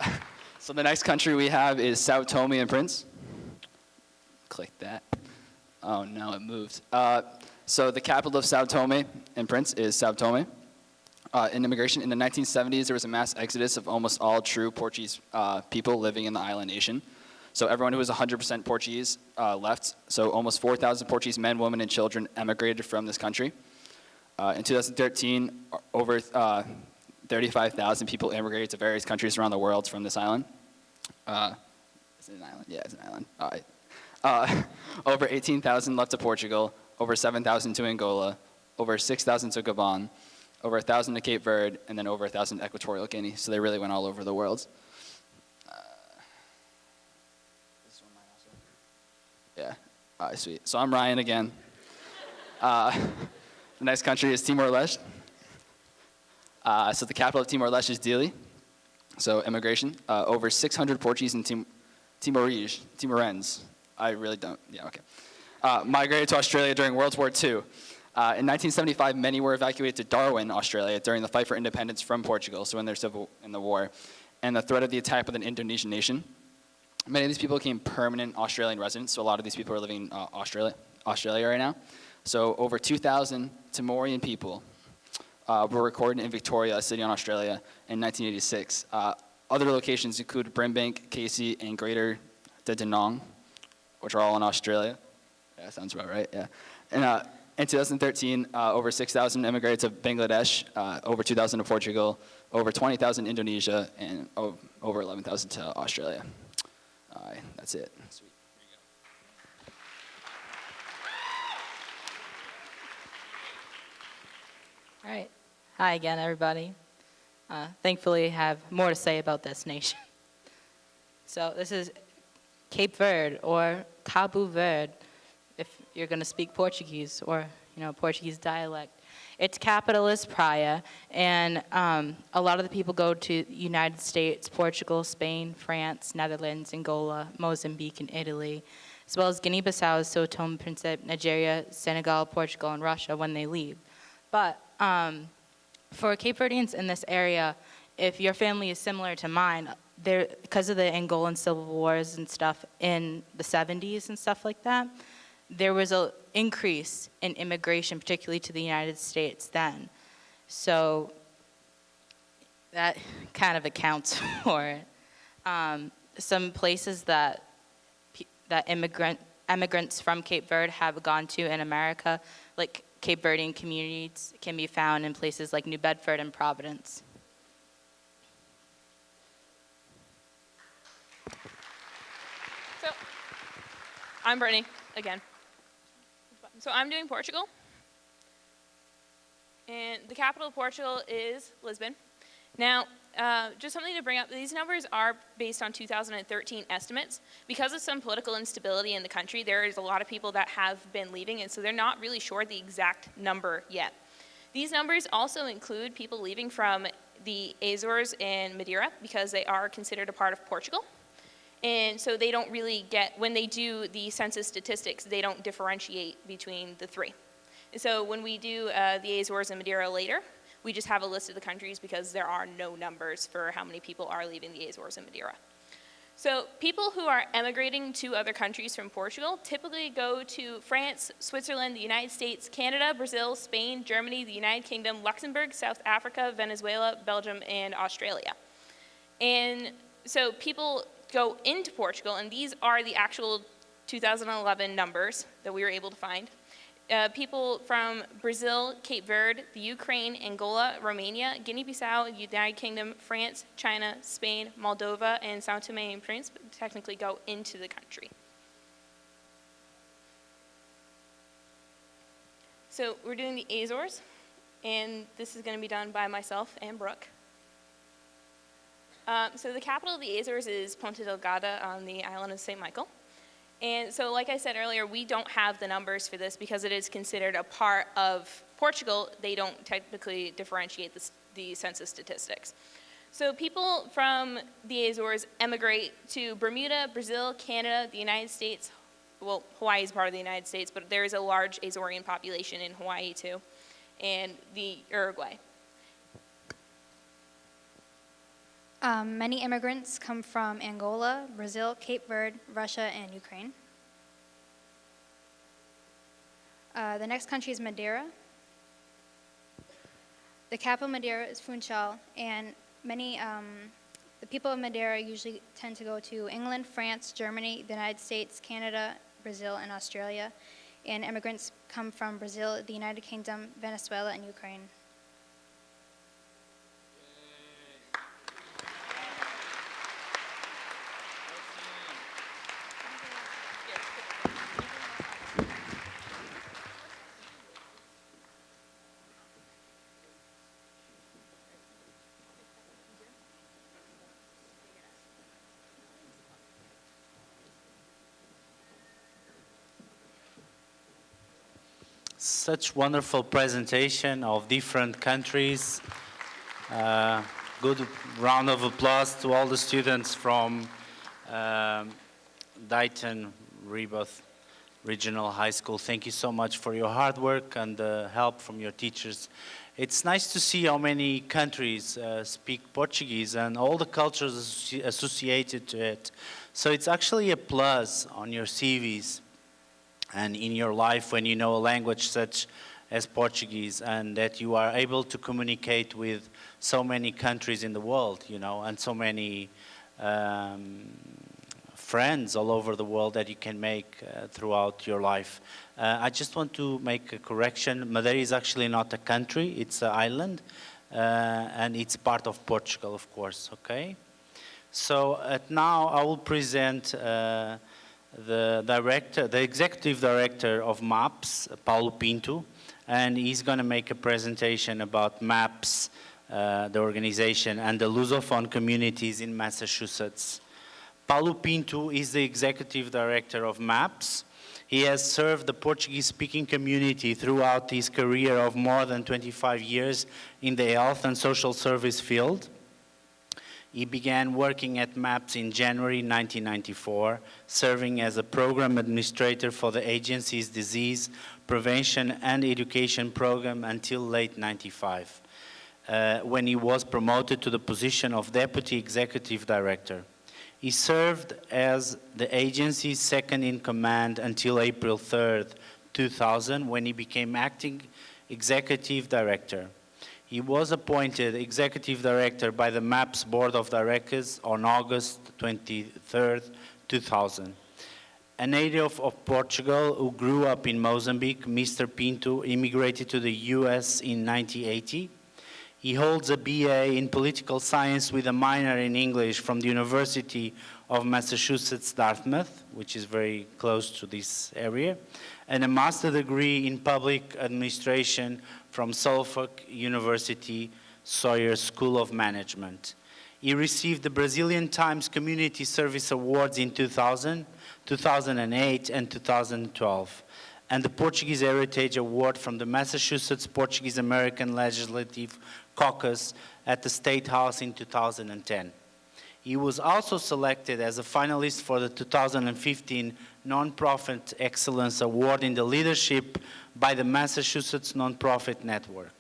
So the next country we have is Sao Tome and Prince. Click that. Oh, no, it moved. Uh, so the capital of Sao Tome and Prince is Sao Tome. Uh, in immigration, in the 1970s, there was a mass exodus of almost all true Portuguese uh, people living in the island nation. So everyone who was 100% Portuguese uh, left. So almost 4,000 Portuguese men, women, and children emigrated from this country. Uh, in 2013, over uh, 35,000 people immigrated to various countries around the world from this island. Uh, is it an island? Yeah, it's an island. Over 18,000 left to Portugal, over 7,000 to Angola, over 6,000 to Gabon, over 1,000 to Cape Verde, and then over 1,000 to Equatorial Guinea. So they really went all over the world. Uh? Yeah, all right, sweet. So I'm Ryan again. Uh, the next country is Timor-Leste. Uh, so the capital of Timor-Leste is Dili. So immigration, uh, over 600 Portuguese and Tim- Timorese, Timorens. I really don't, yeah, okay. Uh, migrated to Australia during World War II. Uh, in 1975, many were evacuated to Darwin, Australia, during the fight for independence from Portugal, so in their civil in the war, and the threat of the attack with an Indonesian nation. Many of these people became permanent Australian residents, so a lot of these people are living in uh, Australia, Australia right now. So over 2,000 Timorian people uh, were recorded in Victoria, a city in Australia, in 1986. Uh, other locations include Brimbank, Casey, and Greater Dandenong, which are all in Australia. Yeah, sounds about right, yeah. And uh, in 2013, uh, over 6,000 immigrated to Bangladesh, uh, over 2,000 to Portugal, over 20,000 Indonesia, and over 11,000 to Australia. All right, that's it. Sweet. All right. Hi again, everybody. Uh, thankfully, I have more to say about this nation. So this is Cape Verde or Cabo Verde, you're going to speak Portuguese or you know Portuguese dialect. Its capital is Praia, and um, a lot of the people go to United States, Portugal, Spain, France, Netherlands, Angola, Mozambique, and Italy, as well as Guinea-Bissau, Sao Tome Principe, Nigeria, Senegal, Portugal, and Russia when they leave. But um, for Cape Verdeans in this area, if your family is similar to mine, there because of the Angolan civil wars and stuff in the 70s and stuff like that, there was an increase in immigration, particularly to the United States then. So that kind of accounts for it. Um, some places that that immigrant immigrants from Cape Verde have gone to in America, like Cape Verdean communities, can be found in places like New Bedford and Providence. So, I'm Brittany again. So I'm doing Portugal. And the capital of Portugal is Lisbon. Now, uh, just something to bring up, these numbers are based on 2013 estimates. Because of some political instability in the country, there is a lot of people that have been leaving, and so they're not really sure the exact number yet. These numbers also include people leaving from the Azores and Madeira because they are considered a part of Portugal. And so they don't really get, when they do the census statistics, they don't differentiate between the three. And so when we do uh, the Azores and Madeira later, we just have a list of the countries because there are no numbers for how many people are leaving the Azores and Madeira. So people who are emigrating to other countries from Portugal typically go to France, Switzerland, the United States, Canada, Brazil, Spain, Germany, the United Kingdom, Luxembourg, South Africa, Venezuela, Belgium, and Australia. And so people go into Portugal, and these are the actual 2011 numbers that we were able to find. Uh, people from Brazil, Cape Verde, the Ukraine, Angola, Romania, Guinea-Bissau, United Kingdom, France, China, Spain, Moldova, and Sao Tome and Principe technically go into the country. So we're doing the Azores, and this is going to be done by myself and Brooke. Um, so the capital of the Azores is Ponta Delgada on the island of St. Michael. And so, like I said earlier, we don't have the numbers for this because it is considered a part of Portugal. They don't technically differentiate the, the census statistics. So people from the Azores emigrate to Bermuda, Brazil, Canada, the United States. Well, Hawaii is part of the United States, but there is a large Azorean population in Hawaii too. and the Uruguay. Um, many immigrants come from Angola, Brazil, Cape Verde, Russia, and Ukraine. Uh, the next country is Madeira. The capital of Madeira is Funchal, and many, um, the people of Madeira usually tend to go to England, France, Germany, the United States, Canada, Brazil, and Australia. And immigrants come from Brazil, the United Kingdom, Venezuela, and Ukraine. Such wonderful presentation of different countries. Uh, good round of applause to all the students from um, Dighton Rehoboth Regional High School. Thank you so much for your hard work and the help from your teachers. It's nice to see how many countries uh, speak Portuguese and all the cultures associated to it. So it's actually a plus on your CVs and in your life when you know a language such as Portuguese and that you are able to communicate with so many countries in the world, you know, and so many um, friends all over the world that you can make uh, throughout your life. Uh, I just want to make a correction. Madeira is actually not a country, it's an island, uh, and it's part of Portugal, of course, okay? So at now I will present uh, the director, the executive director of MAPS, Paulo Pinto, and he's going to make a presentation about MAPS, uh, the organization, and the Lusophone communities in Massachusetts. Paulo Pinto is the executive director of MAPS. He has served the Portuguese-speaking community throughout his career of more than 25 years in the health and social service field. He began working at MAPS in January 1994, serving as a program administrator for the agency's disease prevention and education program until late 95, uh, when he was promoted to the position of deputy executive director. He served as the agency's second in command until April 3rd, 2000, when he became acting executive director. He was appointed executive director by the MAPS Board of Directors on August 23, 2000. A native of Portugal who grew up in Mozambique, Mr. Pinto immigrated to the US in 1980. He holds a BA in political science with a minor in English from the University of Massachusetts Dartmouth, which is very close to this area, and a master degree in public administration from Suffolk University Sawyer School of Management. He received the Brazilian Times Community Service Awards in 2000, 2008, and 2012, and the Portuguese Heritage Award from the Massachusetts Portuguese American Legislative Caucus at the State House in 2010. He was also selected as a finalist for the 2015 Nonprofit Excellence Award in the Leadership by the Massachusetts Nonprofit Network.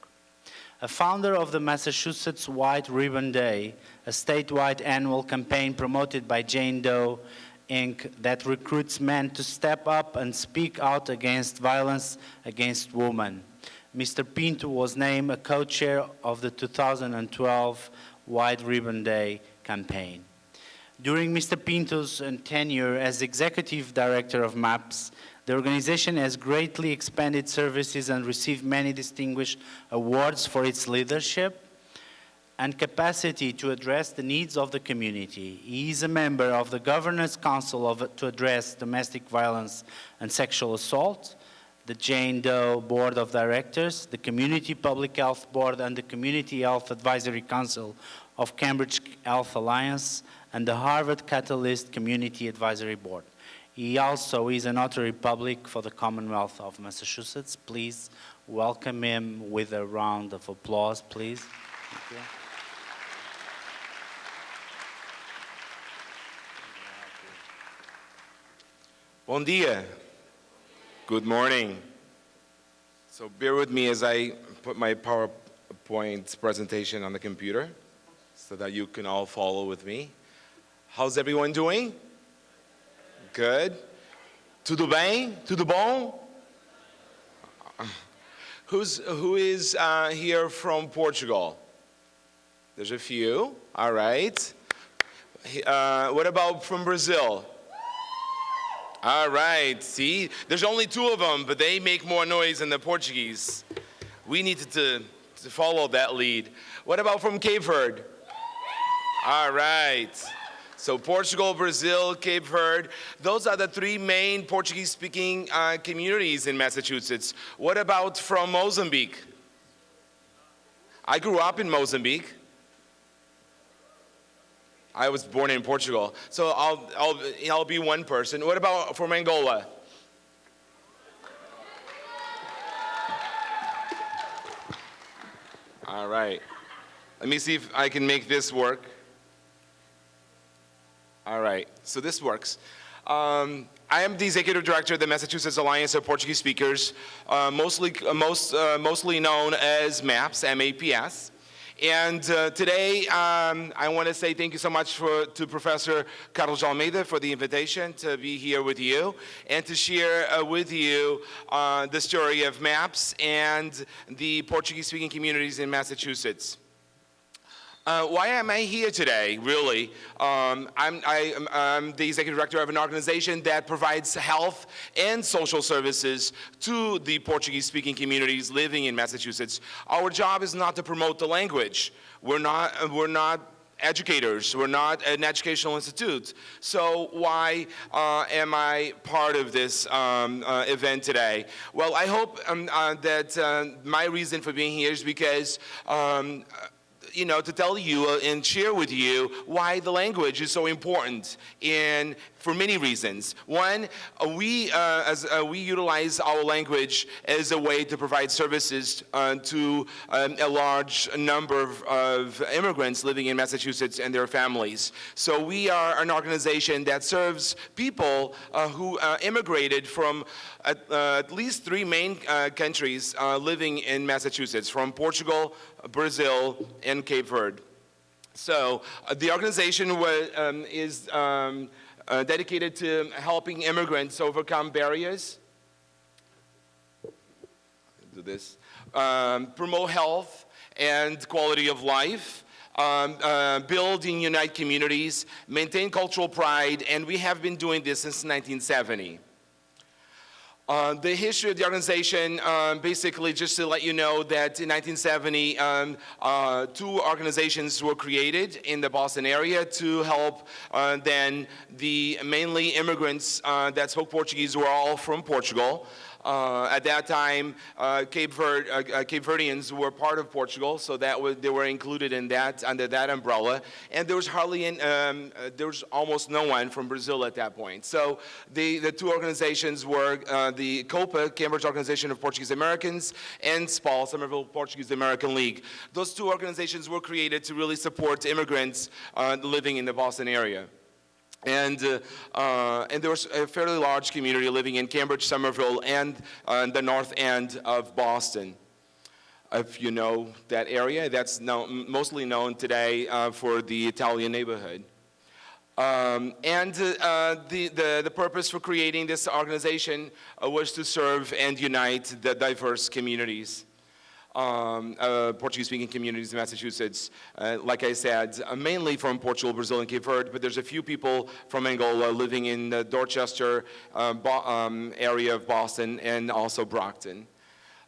A founder of the Massachusetts White Ribbon Day, a statewide annual campaign promoted by Jane Doe Inc. that recruits men to step up and speak out against violence against women. Mr. Pinto was named a co-chair of the 2012 White Ribbon Day campaign. During Mr. Pinto's uh, tenure as executive director of MAPS, the organization has greatly expanded services and received many distinguished awards for its leadership and capacity to address the needs of the community. He is a member of the Governance Council of, to address domestic violence and sexual assault, the Jane Doe Board of Directors, the Community Public Health Board, and the Community Health Advisory Council of Cambridge Health Alliance, and the Harvard Catalyst Community Advisory Board. He also is an notary public for the Commonwealth of Massachusetts. Please welcome him with a round of applause, please. Thank you. Bom dia. Good morning. So bear with me as I put my PowerPoint presentation on the computer so that you can all follow with me. How's everyone doing? Good. Tudo bem? Tudo bom? Who's, who is uh, here from Portugal? There's a few, all right. Uh, what about from Brazil? All right, see, there's only two of them, but they make more noise than the Portuguese. We needed to, to follow that lead. What about from Cape Verde? All right. So Portugal, Brazil, Cape Verde, those are the three main Portuguese-speaking uh, communities in Massachusetts. What about from Mozambique? I grew up in Mozambique. I was born in Portugal. So I'll, I'll, I'll be one person. What about from Angola? All right. Let me see if I can make this work. All right, so this works. Um, I am the executive director of the Massachusetts Alliance of Portuguese Speakers, uh, mostly, uh, most, uh, mostly known as MAPS, M-A-P-S. And uh, today, um, I want to say thank you so much for, to Professor Carlos Almeida for the invitation to be here with you and to share uh, with you uh, the story of MAPS and the Portuguese-speaking communities in Massachusetts. Uh, why am I here today, really? Um, I'm, I, am the executive director of an organization that provides health and social services to the Portuguese-speaking communities living in Massachusetts. Our job is not to promote the language. We're not, we're not educators. We're not an educational institute. So why uh, am I part of this um, uh, event today? Well, I hope um, uh, that uh, my reason for being here is because um, you know, to tell you and share with you why the language is so important in for many reasons. One, uh, we, uh, as, uh, we utilize our language as a way to provide services uh, to um, a large number of, of, immigrants living in Massachusetts and their families. So we are an organization that serves people uh, who uh, immigrated from at, at, least three main countries living in Massachusetts, from Portugal, Brazil, and Cape Verde. So the organization um, is um, uh, dedicated to helping immigrants overcome barriers. Do this. Um, promote health and quality of life. Um, uh, build and unite communities, maintain cultural pride, and we have been doing this since 1970. Uh, the history of the organization, um, basically just to let you know that in 1970, um, uh, two organizations were created in the Boston area to help uh, then the mainly immigrants uh, that spoke Portuguese were all from Portugal. Uh, at that time, uh, Cape, Verde, uh, Cape, Verdeans were part of Portugal, so that was, they were included in that under that umbrella. And there was hardly, in, um, there was almost no one from Brazil at that point. So the, the two organizations were the COPA, Cambridge Organization of Portuguese Americans, and SPAL, Somerville Portuguese American League. Those two organizations were created to really support immigrants living in the Boston area. And, uh, uh, and there was a fairly large community living in Cambridge, Somerville, and uh, the north end of Boston. If you know that area, that's known, mostly known today uh, for the Italian neighborhood. Um, and uh, the, the, the, purpose for creating this organization uh, was to serve and unite the diverse communities um, uh, Portuguese-speaking communities in Massachusetts. Uh, like I said, uh, mainly from Portugal, Brazil, and Cape Verde, but there's a few people from Angola living in the Dorchester uh, um, area of Boston and also Brockton.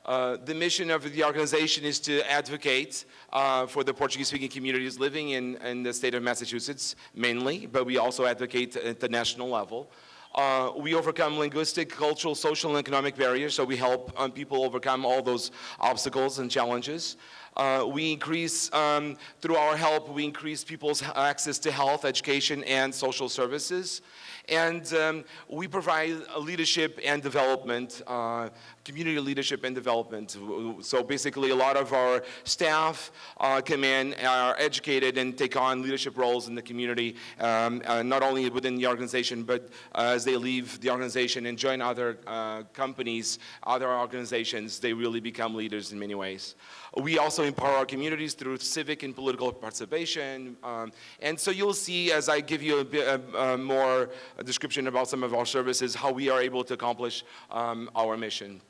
Uh, the mission of the organization is to advocate uh, for the Portuguese-speaking communities living in, in the state of Massachusetts, mainly, but we also advocate at the national level. Uh, we overcome linguistic, cultural, social, and economic barriers, so we help um, people overcome all those obstacles and challenges. Uh, we increase, um, through our help, we increase people's access to health, education, and social services. And um, we provide leadership and development, uh, community leadership and development. So basically a lot of our staff uh, come in, are educated and take on leadership roles in the community, um, uh, not only within the organization, but uh, as they leave the organization and join other uh, companies, other organizations, they really become leaders in many ways. We also empower our communities through civic and political participation. Um, and so you'll see as I give you a bit uh, more description about some of our services, how we are able to accomplish um, our mission.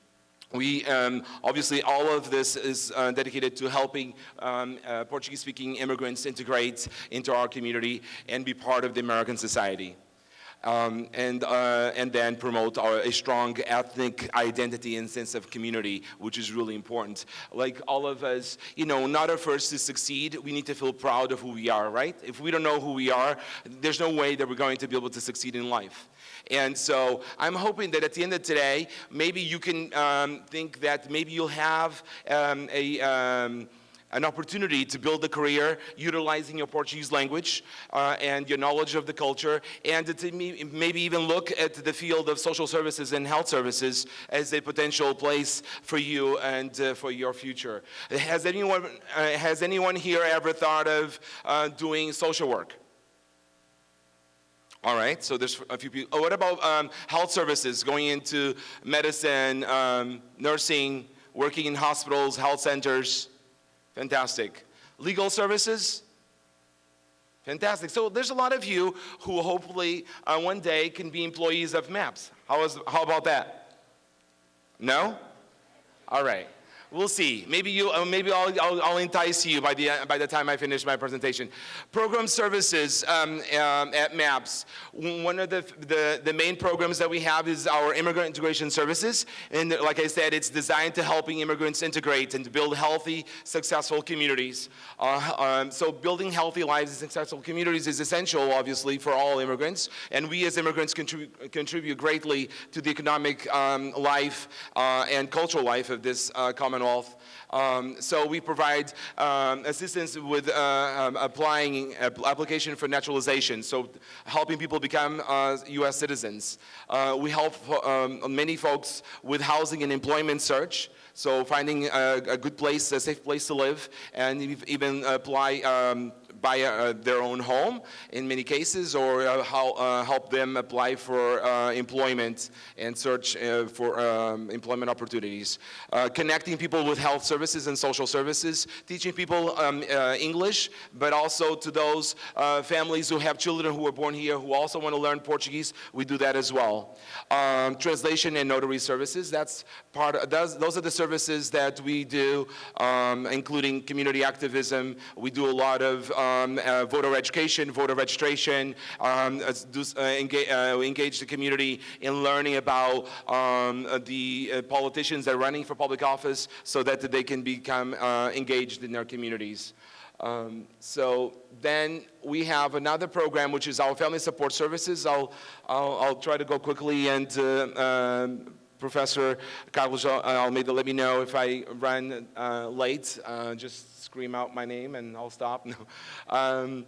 We, um, obviously, all of this is uh, dedicated to helping um, uh, Portuguese-speaking immigrants integrate into our community and be part of the American society um, and, uh, and then promote our, a strong ethnic identity and sense of community, which is really important. Like all of us, you know, not at first to succeed, we need to feel proud of who we are, right? If we don't know who we are, there's no way that we're going to be able to succeed in life. And so I'm hoping that at the end of today, maybe you can um, think that maybe you'll have um, a, um, an opportunity to build a career utilizing your Portuguese language uh, and your knowledge of the culture and to maybe even look at the field of social services and health services as a potential place for you and uh, for your future. Has anyone, uh, has anyone here ever thought of uh, doing social work? All right, so there's a few people. Oh, what about um, health services, going into medicine, um, nursing, working in hospitals, health centers? Fantastic. Legal services? Fantastic. So there's a lot of you who hopefully uh, one day can be employees of MAPS. How, is, how about that? No? All right. We'll see. Maybe you, uh, maybe I'll, I'll, I'll, entice you by the, by the time I finish my presentation. Program services um, um, at MAPS. One of the, the, the, main programs that we have is our immigrant integration services. And like I said, it's designed to helping immigrants integrate and to build healthy, successful communities. Uh, um, so building healthy lives and successful communities is essential, obviously, for all immigrants. And we as immigrants contribute, contribute greatly to the economic um, life uh, and cultural life of this uh, common Commonwealth. Um, so we provide um, assistance with uh, um, applying uh, application for naturalization, so helping people become uh, U.S. citizens. Uh, we help um, many folks with housing and employment search. So finding a, a, good place, a safe place to live, and even apply um, buy uh, their own home in many cases or uh, how, uh, help them apply for uh, employment and search uh, for um, employment opportunities. Uh, connecting people with health services and social services, teaching people um, English, but also to those families who have children who were born here who also want to learn Portuguese, we do that as well. Um, translation and notary services, that's part of, those, those are the services that we do, um, including community activism. We do a lot of um, uh, voter education, voter registration, um, do, uh, engage, uh, engage, the community in learning about um, the uh, politicians that are running for public office so that they can become uh, engaged in their communities. Um, so then we have another program which is our family support services. I'll, I'll, I'll try to go quickly and uh, um, Professor Carlos Almeida let me know if I run uh, late. Uh, just scream out my name and I'll stop. No. Um,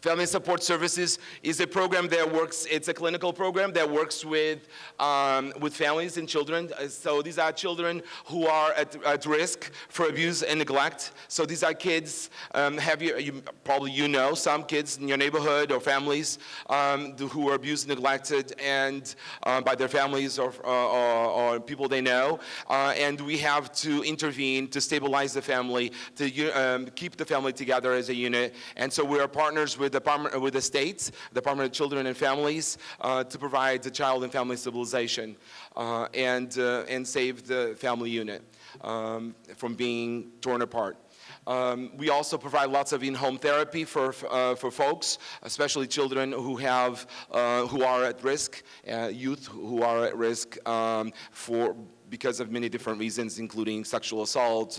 Family Support Services is a program that works, it's a clinical program that works with, um, with families and children. Uh, so these are children who are at, at risk for abuse and neglect. So these are kids, um, have you, you, probably you know, some kids in your neighborhood or families um, who are abused neglected and uh, by their families or, uh, or, or people they know. Uh, and we have to intervene to stabilize the family, to um, keep the family together as a unit. And so we are partners with with the, Department, with the states, Department of Children and Families, uh, to provide the child and family stabilization uh, and, uh, and save the family unit um, from being torn apart. Um, we also provide lots of in-home therapy for, uh, for folks, especially children who, have, uh, who are at risk, uh, youth who are at risk um, for, because of many different reasons, including sexual assault,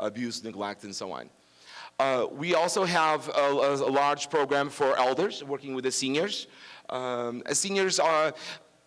abuse, neglect, and so on. Uh, we also have a, a, large program for elders, working with the seniors. Um, seniors are,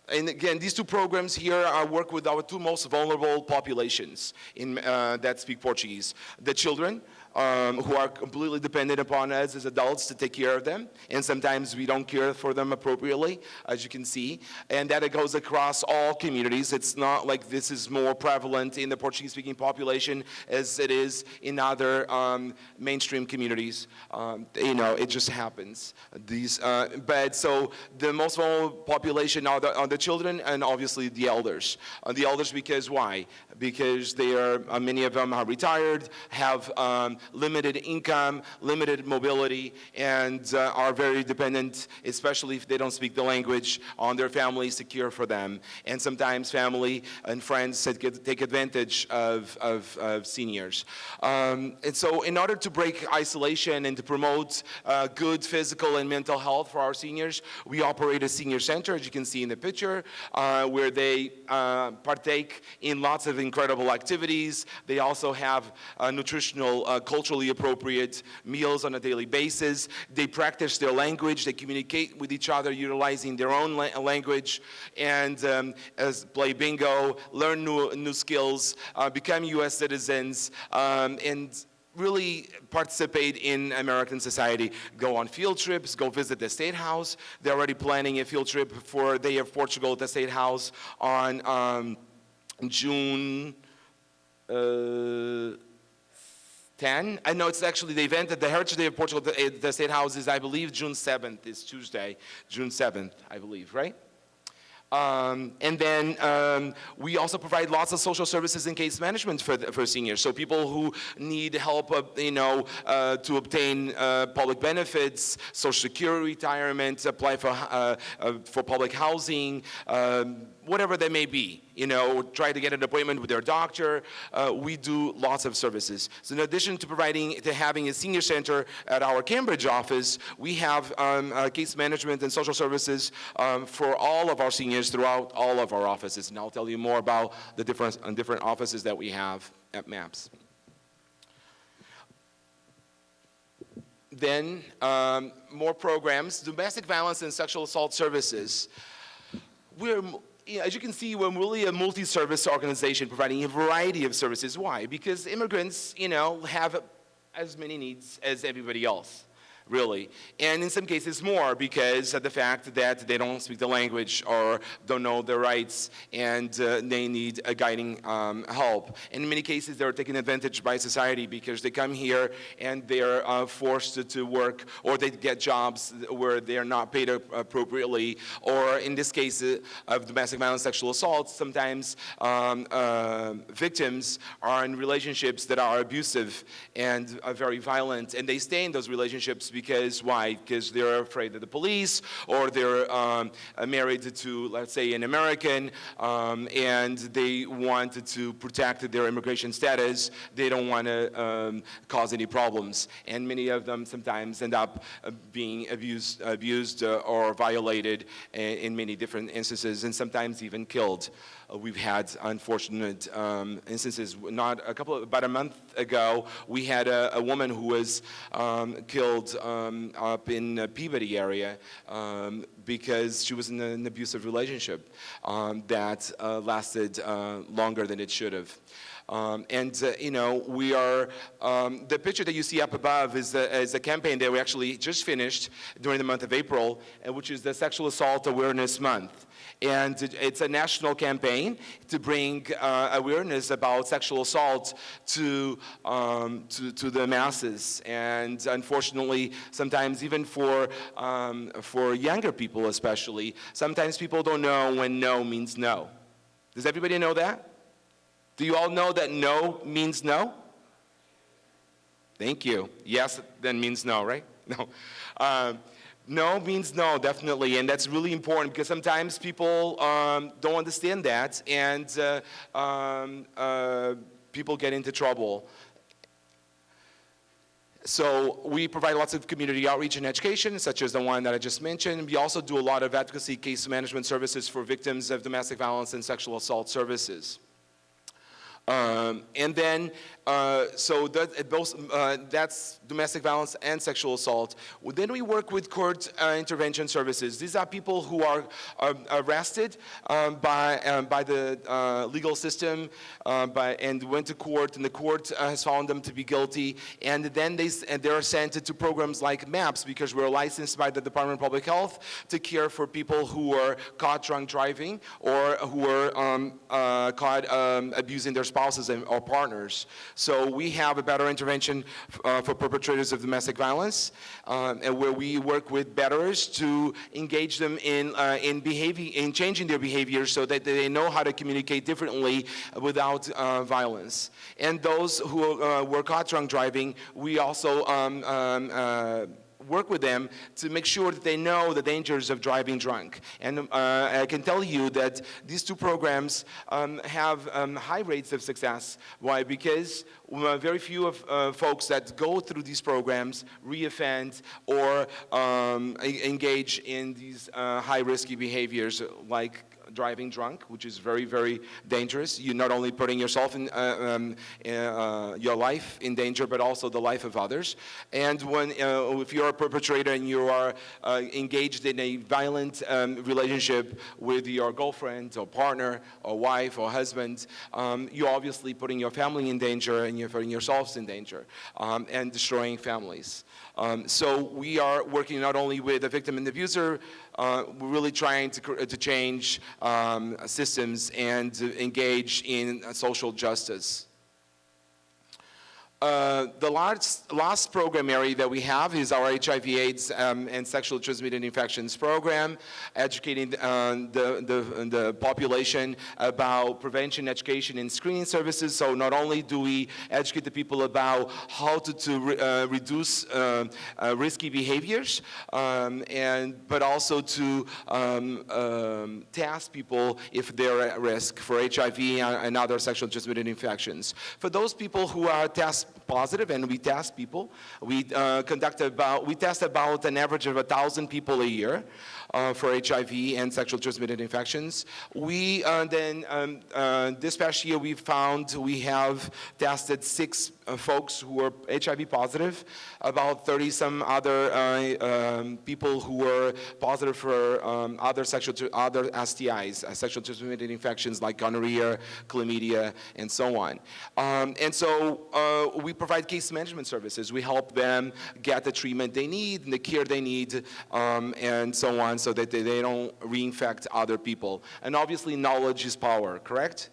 and again, these two programs here are work with our two most vulnerable populations in, uh, that speak Portuguese. The children, um, who are completely dependent upon us as adults to take care of them. And sometimes we don't care for them appropriately, as you can see. And that it goes across all communities. It's not like this is more prevalent in the Portuguese-speaking population as it is in other um, mainstream communities. Um, you know, it just happens. These, uh, but so the most vulnerable population are the, are the children and obviously the elders. Uh, the elders because why? Because they are, uh, many of them are retired, have um, limited income, limited mobility, and uh, are very dependent, especially if they don't speak the language, on their families to care for them. And sometimes family and friends take advantage of, of, of seniors. Um, and so in order to break isolation and to promote uh, good physical and mental health for our seniors, we operate a senior center, as you can see in the picture, uh, where they uh, partake in lots of incredible activities. They also have nutritional uh, culturally appropriate meals on a daily basis. They practice their language. They communicate with each other utilizing their own la language and um, as play bingo, learn new, new skills, uh, become U.S. citizens, um, and really participate in American society. Go on field trips, go visit the State House. They're already planning a field trip for Day of Portugal at the State House on um, June uh, 10. I know it's actually the event at the Heritage Day of Portugal, the, the State House is, I believe, June 7th. It's Tuesday, June 7th, I believe, right? Um, and then um, we also provide lots of social services and case management for, the, for seniors. So people who need help, uh, you know, uh, to obtain uh, public benefits, social security retirement, apply for, uh, uh, for public housing, um, whatever they may be, you know, try to get an appointment with their doctor. Uh, we do lots of services. So in addition to providing, to having a senior center at our Cambridge office, we have um, uh, case management and social services um, for all of our seniors throughout all of our offices. And I'll tell you more about the different, uh, different offices that we have at MAPS. Then um, more programs, domestic violence and sexual assault services. We're as you can see, we're really a multi-service organization providing a variety of services. Why? Because immigrants, you know, have as many needs as everybody else really. And in some cases more because of the fact that they don't speak the language or don't know their rights and uh, they need a guiding um, help. in many cases, they're taken advantage by society because they come here and they're uh, forced to, to, work or they get jobs where they're not paid appropriately or in this case uh, of domestic violence, sexual assault, sometimes um, uh, victims are in relationships that are abusive and are very violent and they stay in those relationships because why? Because they're afraid of the police or they're um, married to, let's say, an American um, and they wanted to protect their immigration status. They don't want to um, cause any problems. And many of them sometimes end up uh, being abused, abused uh, or violated in, in many different instances and sometimes even killed. Uh, we've had unfortunate um, instances. Not a couple, of, about a month ago, we had a, a woman who was um, killed um, up in the Peabody area um, because she was in an abusive relationship um, that uh, lasted uh, longer than it should have. Um, and, uh, you know, we are, um, the picture that you see up above is, is a campaign that we actually just finished during the month of April, uh, which is the Sexual Assault Awareness Month. And it's a national campaign to bring uh, awareness about sexual assault to, um, to, to, the masses. And unfortunately, sometimes even for, um, for younger people especially, sometimes people don't know when no means no. Does everybody know that? Do you all know that no means no? Thank you. Yes then means no, right? No. Um, no means no, definitely, and that's really important because sometimes people um, don't understand that, and uh, um, uh, people get into trouble. So we provide lots of community outreach and education, such as the one that I just mentioned. We also do a lot of advocacy case management services for victims of domestic violence and sexual assault services. Um, and then, uh, so that, both, uh, that's domestic violence and sexual assault. Well, Then we work with court uh, intervention services. These are people who are um, arrested um, by, um, by the uh, legal system uh, by, and went to court, and the court uh, has found them to be guilty. And then they, and they are sent to programs like MAPS because we're licensed by the Department of Public Health to care for people who are caught drunk driving or who are um, uh, caught um, abusing their spouses and, or partners. So we have a batterer intervention uh, for perpetrators of domestic violence, um, and where we work with batterers to engage them in uh, in behavior, in changing their behavior, so that they know how to communicate differently without uh, violence. And those who uh, were caught drunk driving, we also um, um, uh, work with them to make sure that they know the dangers of driving drunk. And uh, I can tell you that these two programs um, have um, high rates of success. Why? Because uh, very few of uh, folks that go through these programs reoffend or um, engage in these uh, high risky behaviors like driving drunk, which is very, very dangerous. You're not only putting yourself in, uh, um, uh, your life in danger, but also the life of others. And when, uh, if you're a perpetrator and you are engaged in a violent um, relationship with your girlfriend or partner or wife or husband, um, you're obviously putting your family in danger and you're putting yourselves in danger um, and destroying families. Um, so we are working not only with the victim and the abuser, uh, we're really trying to, to change um, systems and engage in social justice. Uh, the last, last program area that we have is our HIV AIDS um, and sexual transmitted infections program, educating uh, the, the, the population about prevention, education, and screening services. So not only do we educate the people about how to, to re, uh, reduce uh, uh, risky behaviors, um, and, but also to um, um, test people if they're at risk for HIV and, other sexual transmitted infections. For those people who are positive, and we test people. We uh, conduct about, we test about an average of a thousand people a year uh, for HIV and sexual transmitted infections. We uh, then, um, uh, this past year, we found we have tested six uh, folks who were HIV positive, about 30 some other um, people who were positive for um, other sexual, other STIs, sexual transmitted infections like gonorrhea, chlamydia, and so on. Um, and so we provide case management services. We help them get the treatment they need and the care they need um, and so on so that they, they don't reinfect other people. And obviously knowledge is power, correct?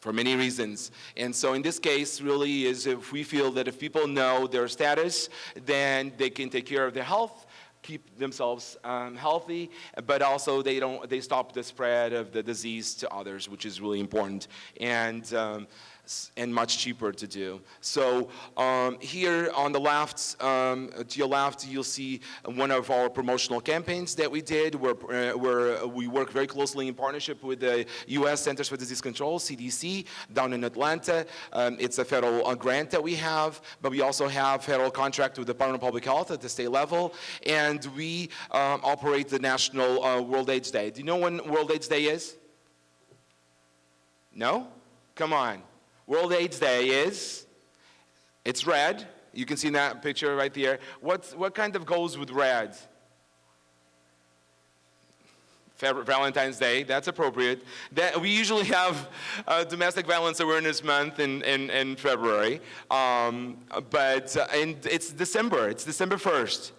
for many reasons. And so in this case, really is if we feel that if people know their status, then they can take care of their health, keep themselves um, healthy, but also they don't, they stop the spread of the disease to others, which is really important. And um, and much cheaper to do. So um, here on the left, um, to your left, you'll see one of our promotional campaigns that we did where, uh, where we work very closely in partnership with the U.S. Centers for Disease Control, CDC, down in Atlanta. Um, it's a federal uh, grant that we have, but we also have federal contract with the Department of Public Health at the state level, and we um, operate the National uh, World AIDS Day. Do you know when World AIDS Day is? No? Come on. World AIDS Day is, it's red. You can see that picture right there. What's, what kind of goes with red? Valentine's Day, that's appropriate. That, we usually have uh, Domestic Violence Awareness Month in, in, in February, um, but uh, and it's December, it's December 1st.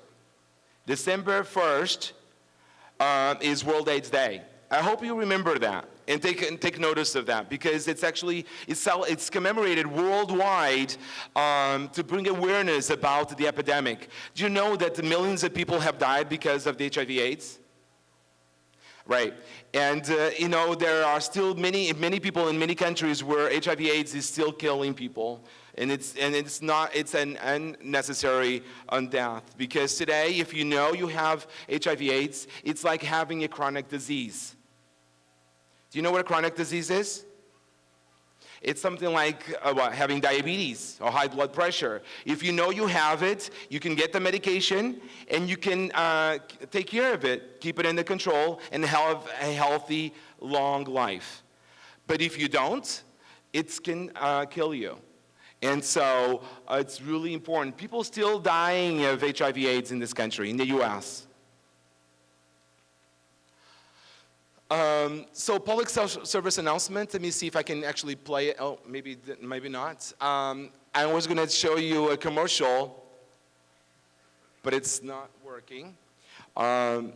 December 1st um, is World AIDS Day. I hope you remember that and take, and take notice of that because it's actually, it's, it's commemorated worldwide um, to bring awareness about the epidemic. Do you know that millions of people have died because of the HIV AIDS? Right. And, uh, you know, there are still many, many people in many countries where HIV AIDS is still killing people. And it's, and it's not, it's an unnecessary death. Because today, if you know you have HIV AIDS, it's like having a chronic disease. Do you know what a chronic disease is? It's something like uh, what, having diabetes or high blood pressure. If you know you have it, you can get the medication and you can uh, take care of it, keep it under control, and have a healthy, long life. But if you don't, it can uh, kill you. And so uh, it's really important. People still dying of HIV AIDS in this country, in the US. Um, so public service announcement, let me see if I can actually play it. Oh, maybe, maybe not. Um, I was gonna show you a commercial, but it's not working. Um,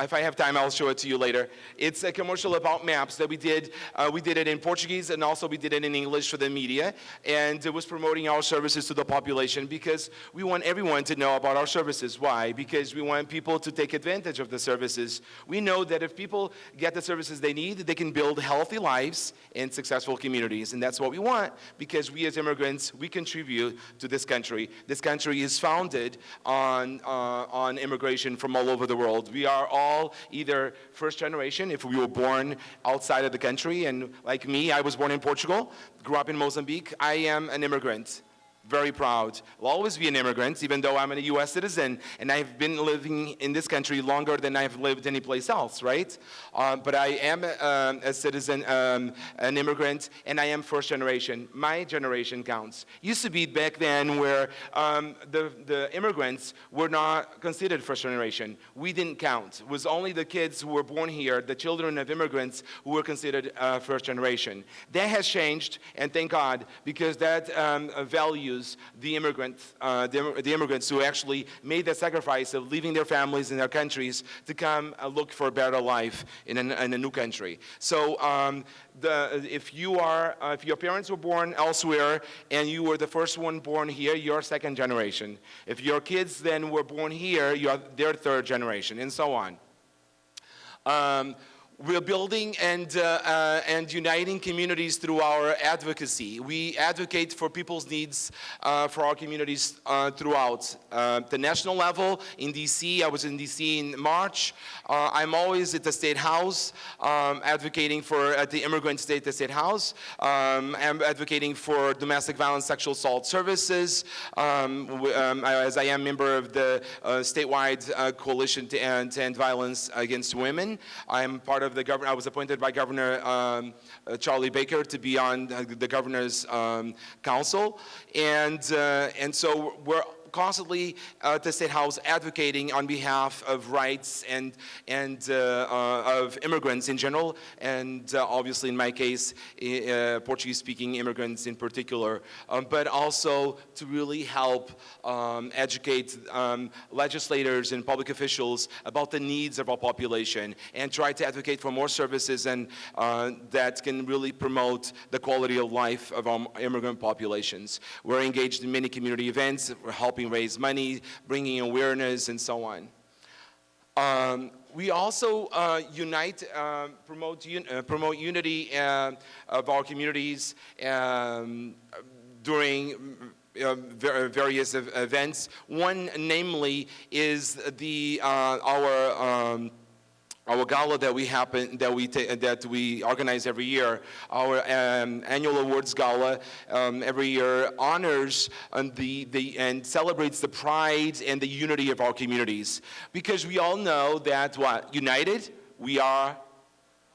if I have time, I'll show it to you later. It's a commercial about MAPS that we did. Uh, we did it in Portuguese and also we did it in English for the media. And it was promoting our services to the population because we want everyone to know about our services. Why? Because we want people to take advantage of the services. We know that if people get the services they need, they can build healthy lives and successful communities. And that's what we want because we as immigrants, we contribute to this country. This country is founded on, uh, on immigration from all over the world. We are all either first generation, if we were born outside of the country, and like me, I was born in Portugal, grew up in Mozambique, I am an immigrant very proud. I'll always be an immigrant, even though I'm a US citizen, and I've been living in this country longer than I've lived anyplace else, right? Um, but I am um, a citizen, um, an immigrant, and I am first generation. My generation counts. Used to be back then where um, the, the immigrants were not considered first generation. We didn't count. It was only the kids who were born here, the children of immigrants, who were considered uh, first generation. That has changed, and thank God, because that um, value the, immigrant, uh, the, the, immigrants who actually made the sacrifice of leaving their families and their countries to come uh, look for a better life in, an, in a new country. So um, the, if you are, uh, if your parents were born elsewhere and you were the first one born here, you're second generation. If your kids then were born here, you're their third generation, and so on. Um, we're building and, uh, uh, and uniting communities through our advocacy. We advocate for people's needs uh, for our communities uh, throughout. Uh, the national level in DC, I was in DC in March. Uh, I'm always at the State House um, advocating for, at the Immigrant State, the State House. Um, I'm advocating for domestic violence, sexual assault services, um, um as I am member of the statewide coalition to end, to end violence against women. I'm part of of the governor, I was appointed by Governor um, uh, Charlie Baker to be on the governor's um, council. And, uh, and so we're constantly uh, at the State House advocating on behalf of rights and, and uh, uh, of immigrants in general, and obviously in my case, Portuguese-speaking immigrants in particular, um, but also to really help um, educate um, legislators and public officials about the needs of our population and try to advocate for more services and uh, that can really promote the quality of life of our immigrant populations. We're engaged in many community events, we're helping helping raise money, bringing awareness, and so on. Um, we also uh, unite, uh, promote, un uh, promote unity uh, of our communities um, during uh, various events. One, namely, is the uh, our um, our gala that we happen that we that we organize every year, our um, annual awards gala um, every year honors and the the and celebrates the pride and the unity of our communities. Because we all know that what? United? We are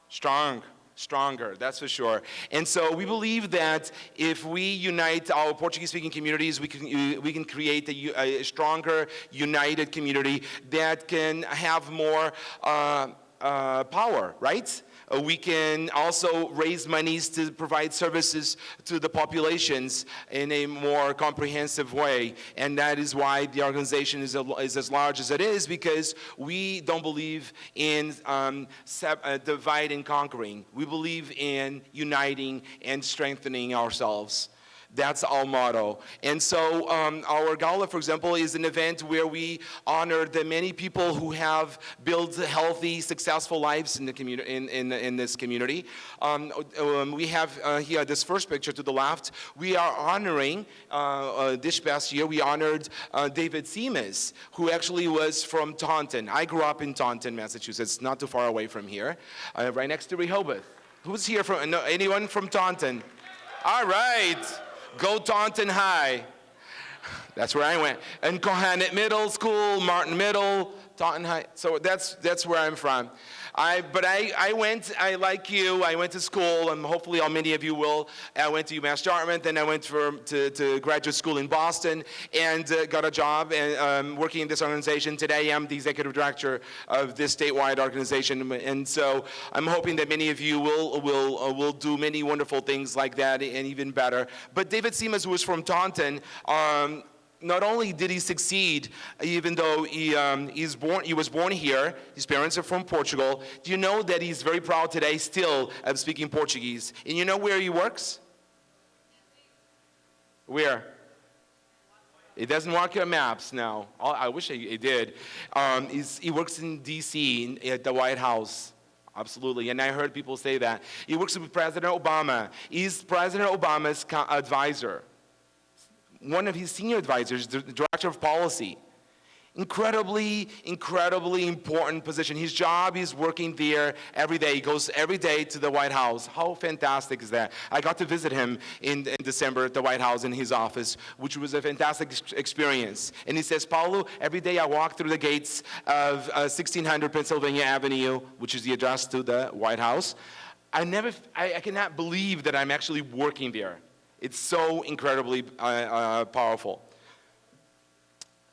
strong stronger, that's for sure. And so we believe that if we unite our Portuguese-speaking communities, we can, we can create a, a, stronger, united community that can have more uh, uh, power, right? Uh, we can also raise monies to provide services to the populations in a more comprehensive way. And that is why the organization is, a, is as large as it is because we don't believe in um, uh, divide and conquering. We believe in uniting and strengthening ourselves. That's our motto. And so um, our gala, for example, is an event where we honor the many people who have built healthy, successful lives in, the community, in, in, in this community. Um, um, we have uh, here this first picture to the left. We are honoring, uh, uh, this past year, we honored uh, David Simas, who actually was from Taunton. I grew up in Taunton, Massachusetts, not too far away from here, uh, right next to Rehoboth. Who's here from, no, anyone from Taunton? All right. Go Taunton High. That's where I went. And Kohanet Middle School, Martin Middle, Taunton High. So that's, that's where I'm from. I, but I, I went, I like you, I went to school, and hopefully all many of you will. I went to UMass Dartmouth, then I went for, to, to graduate school in Boston, and uh, got a job and, um, working in this organization. Today I'm the executive director of this statewide organization, and so I'm hoping that many of you will, will, uh, will do many wonderful things like that and even better. But David Simas, who is from Taunton, um, not only did he succeed, even though he, um, he's born, he was born here, his parents are from Portugal, do you know that he's very proud today still of speaking Portuguese? And you know where he works? Where? He doesn't work at MAPS now. Oh, I wish he did. Um, he works in D.C. At the White House. Absolutely, and I heard people say that. He works with President Obama. He's President Obama's advisor one of his senior advisors, the director of policy. Incredibly, incredibly important position. His job is working there every day. He goes every day to the White House. How fantastic is that? I got to visit him in, in December at the White House in his office, which was a fantastic experience. And he says, Paulo, every day I walk through the gates of uh, 1600 Pennsylvania Avenue, which is the address to the White House. I never, I, I cannot believe that I'm actually working there. It's so incredibly uh, uh, powerful.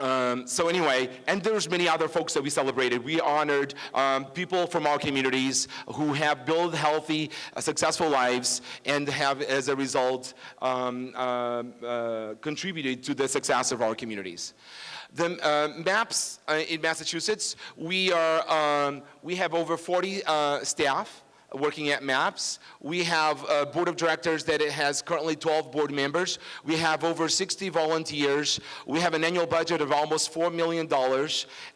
Um, so anyway, and there's many other folks that we celebrated. We honored um, people from our communities who have built healthy, uh, successful lives and have, as a result, um, uh, uh, contributed to the success of our communities. The uh, MAPS uh, in Massachusetts, we, are, um, we have over 40 uh, staff working at MAPS. We have a board of directors that it has currently 12 board members. We have over 60 volunteers. We have an annual budget of almost $4 million.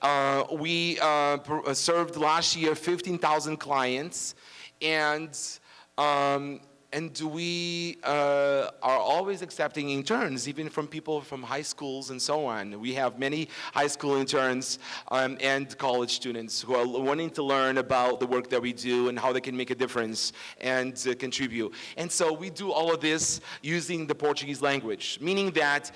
Uh, we uh, uh served last year 15,000 clients. And um, and we uh, are always accepting interns, even from people from high schools and so on. We have many high school interns um, and college students who are wanting to learn about the work that we do and how they can make a difference and uh, contribute. And so we do all of this using the Portuguese language, meaning that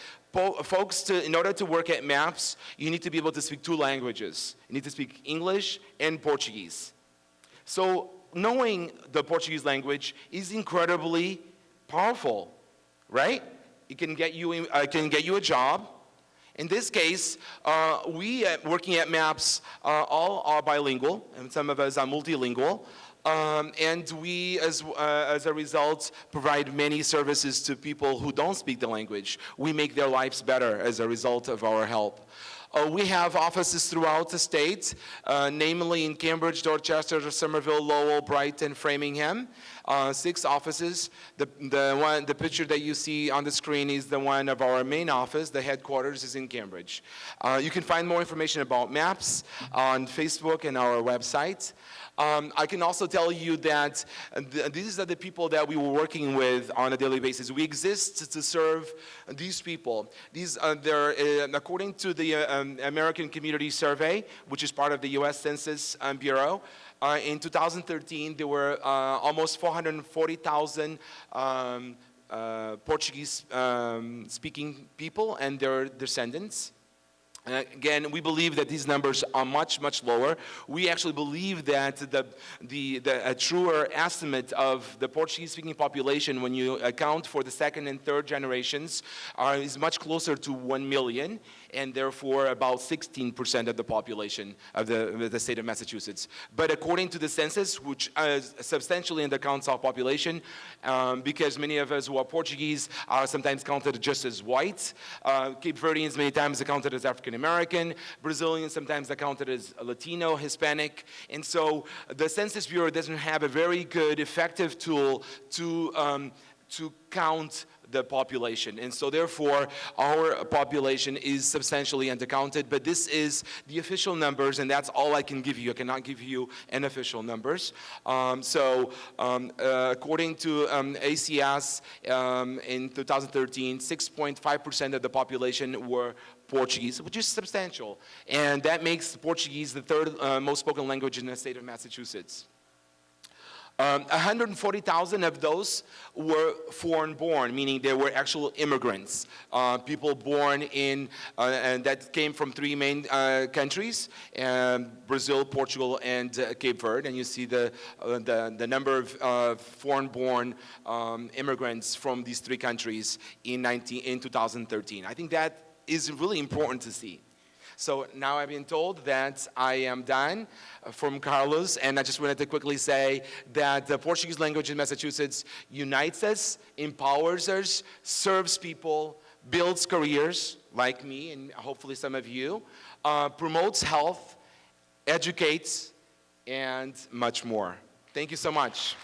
folks, to, in order to work at MAPS, you need to be able to speak two languages. You need to speak English and Portuguese. So knowing the Portuguese language is incredibly powerful, right? It can get you, uh, can get you a job. In this case, uh, we at, working at MAPS uh, all are bilingual, and some of us are multilingual. Um, and we, as, uh, as a result, provide many services to people who don't speak the language. We make their lives better as a result of our help. Uh, we have offices throughout the state, uh, namely in Cambridge, Dorchester, Somerville, Lowell, Brighton, Framingham. Uh, six offices. The, the, one, the picture that you see on the screen is the one of our main office. The headquarters is in Cambridge. Uh, you can find more information about MAPS on Facebook and our website. Um, I can also tell you that th these are the people that we were working with on a daily basis. We exist to serve these people. These, uh, they're, uh, according to the uh, um, American Community Survey, which is part of the U.S. Census um, Bureau, uh, in 2013, there were uh, almost 440,000 um, uh, Portuguese um, speaking people and their descendants. Again, we believe that these numbers are much, much lower. We actually believe that the, the, the a truer estimate of the Portuguese-speaking population when you account for the second and third generations are, is much closer to 1 million and therefore about 16% of the population of the, of the, state of Massachusetts. But according to the census, which uh, substantially undercounts our population, um, because many of us who are Portuguese are sometimes counted just as white, uh, Cape Verdeans many times are counted as African American, Brazilians sometimes are counted as Latino, Hispanic, and so the Census Bureau doesn't have a very good, effective tool to, um, to count the population. And so therefore, our population is substantially undercounted, but this is the official numbers, and that's all I can give you. I cannot give you unofficial numbers. Um, so um, uh, according to um, ACS um, in 2013, 6.5% of the population were Portuguese, which is substantial. And that makes Portuguese the third uh, most spoken language in the state of Massachusetts. Um, 140,000 of those were foreign born, meaning they were actual immigrants, uh, people born in, uh, and that came from three main uh, countries, um, Brazil, Portugal, and uh, Cape Verde. And you see the, uh, the, the, number of uh, foreign born um, immigrants from these three countries in, 19, in 2013. I think that is really important to see. So now I've been told that I am done uh, from Carlos, and I just wanted to quickly say that the Portuguese language in Massachusetts unites us, empowers us, serves people, builds careers, like me and hopefully some of you, uh, promotes health, educates, and much more. Thank you so much.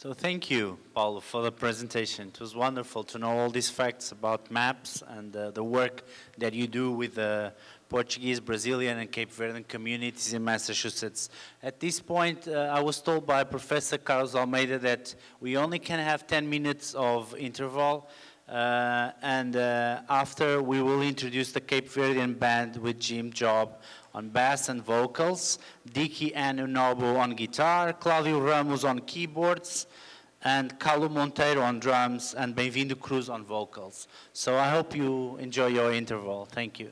So thank you, Paulo, for the presentation. It was wonderful to know all these facts about MAPS and uh, the work that you do with the Portuguese, Brazilian, and Cape Verdean communities in Massachusetts. At this point, uh, I was told by Professor Carlos Almeida that we only can have 10 minutes of interval, uh, and uh, after we will introduce the Cape Verdean band with Jim Job on bass and vocals, Dicky Anunobu on guitar, Claudio Ramos on keyboards, and Carlo Monteiro on drums, and Benvindo Cruz on vocals. So I hope you enjoy your interval. Thank you.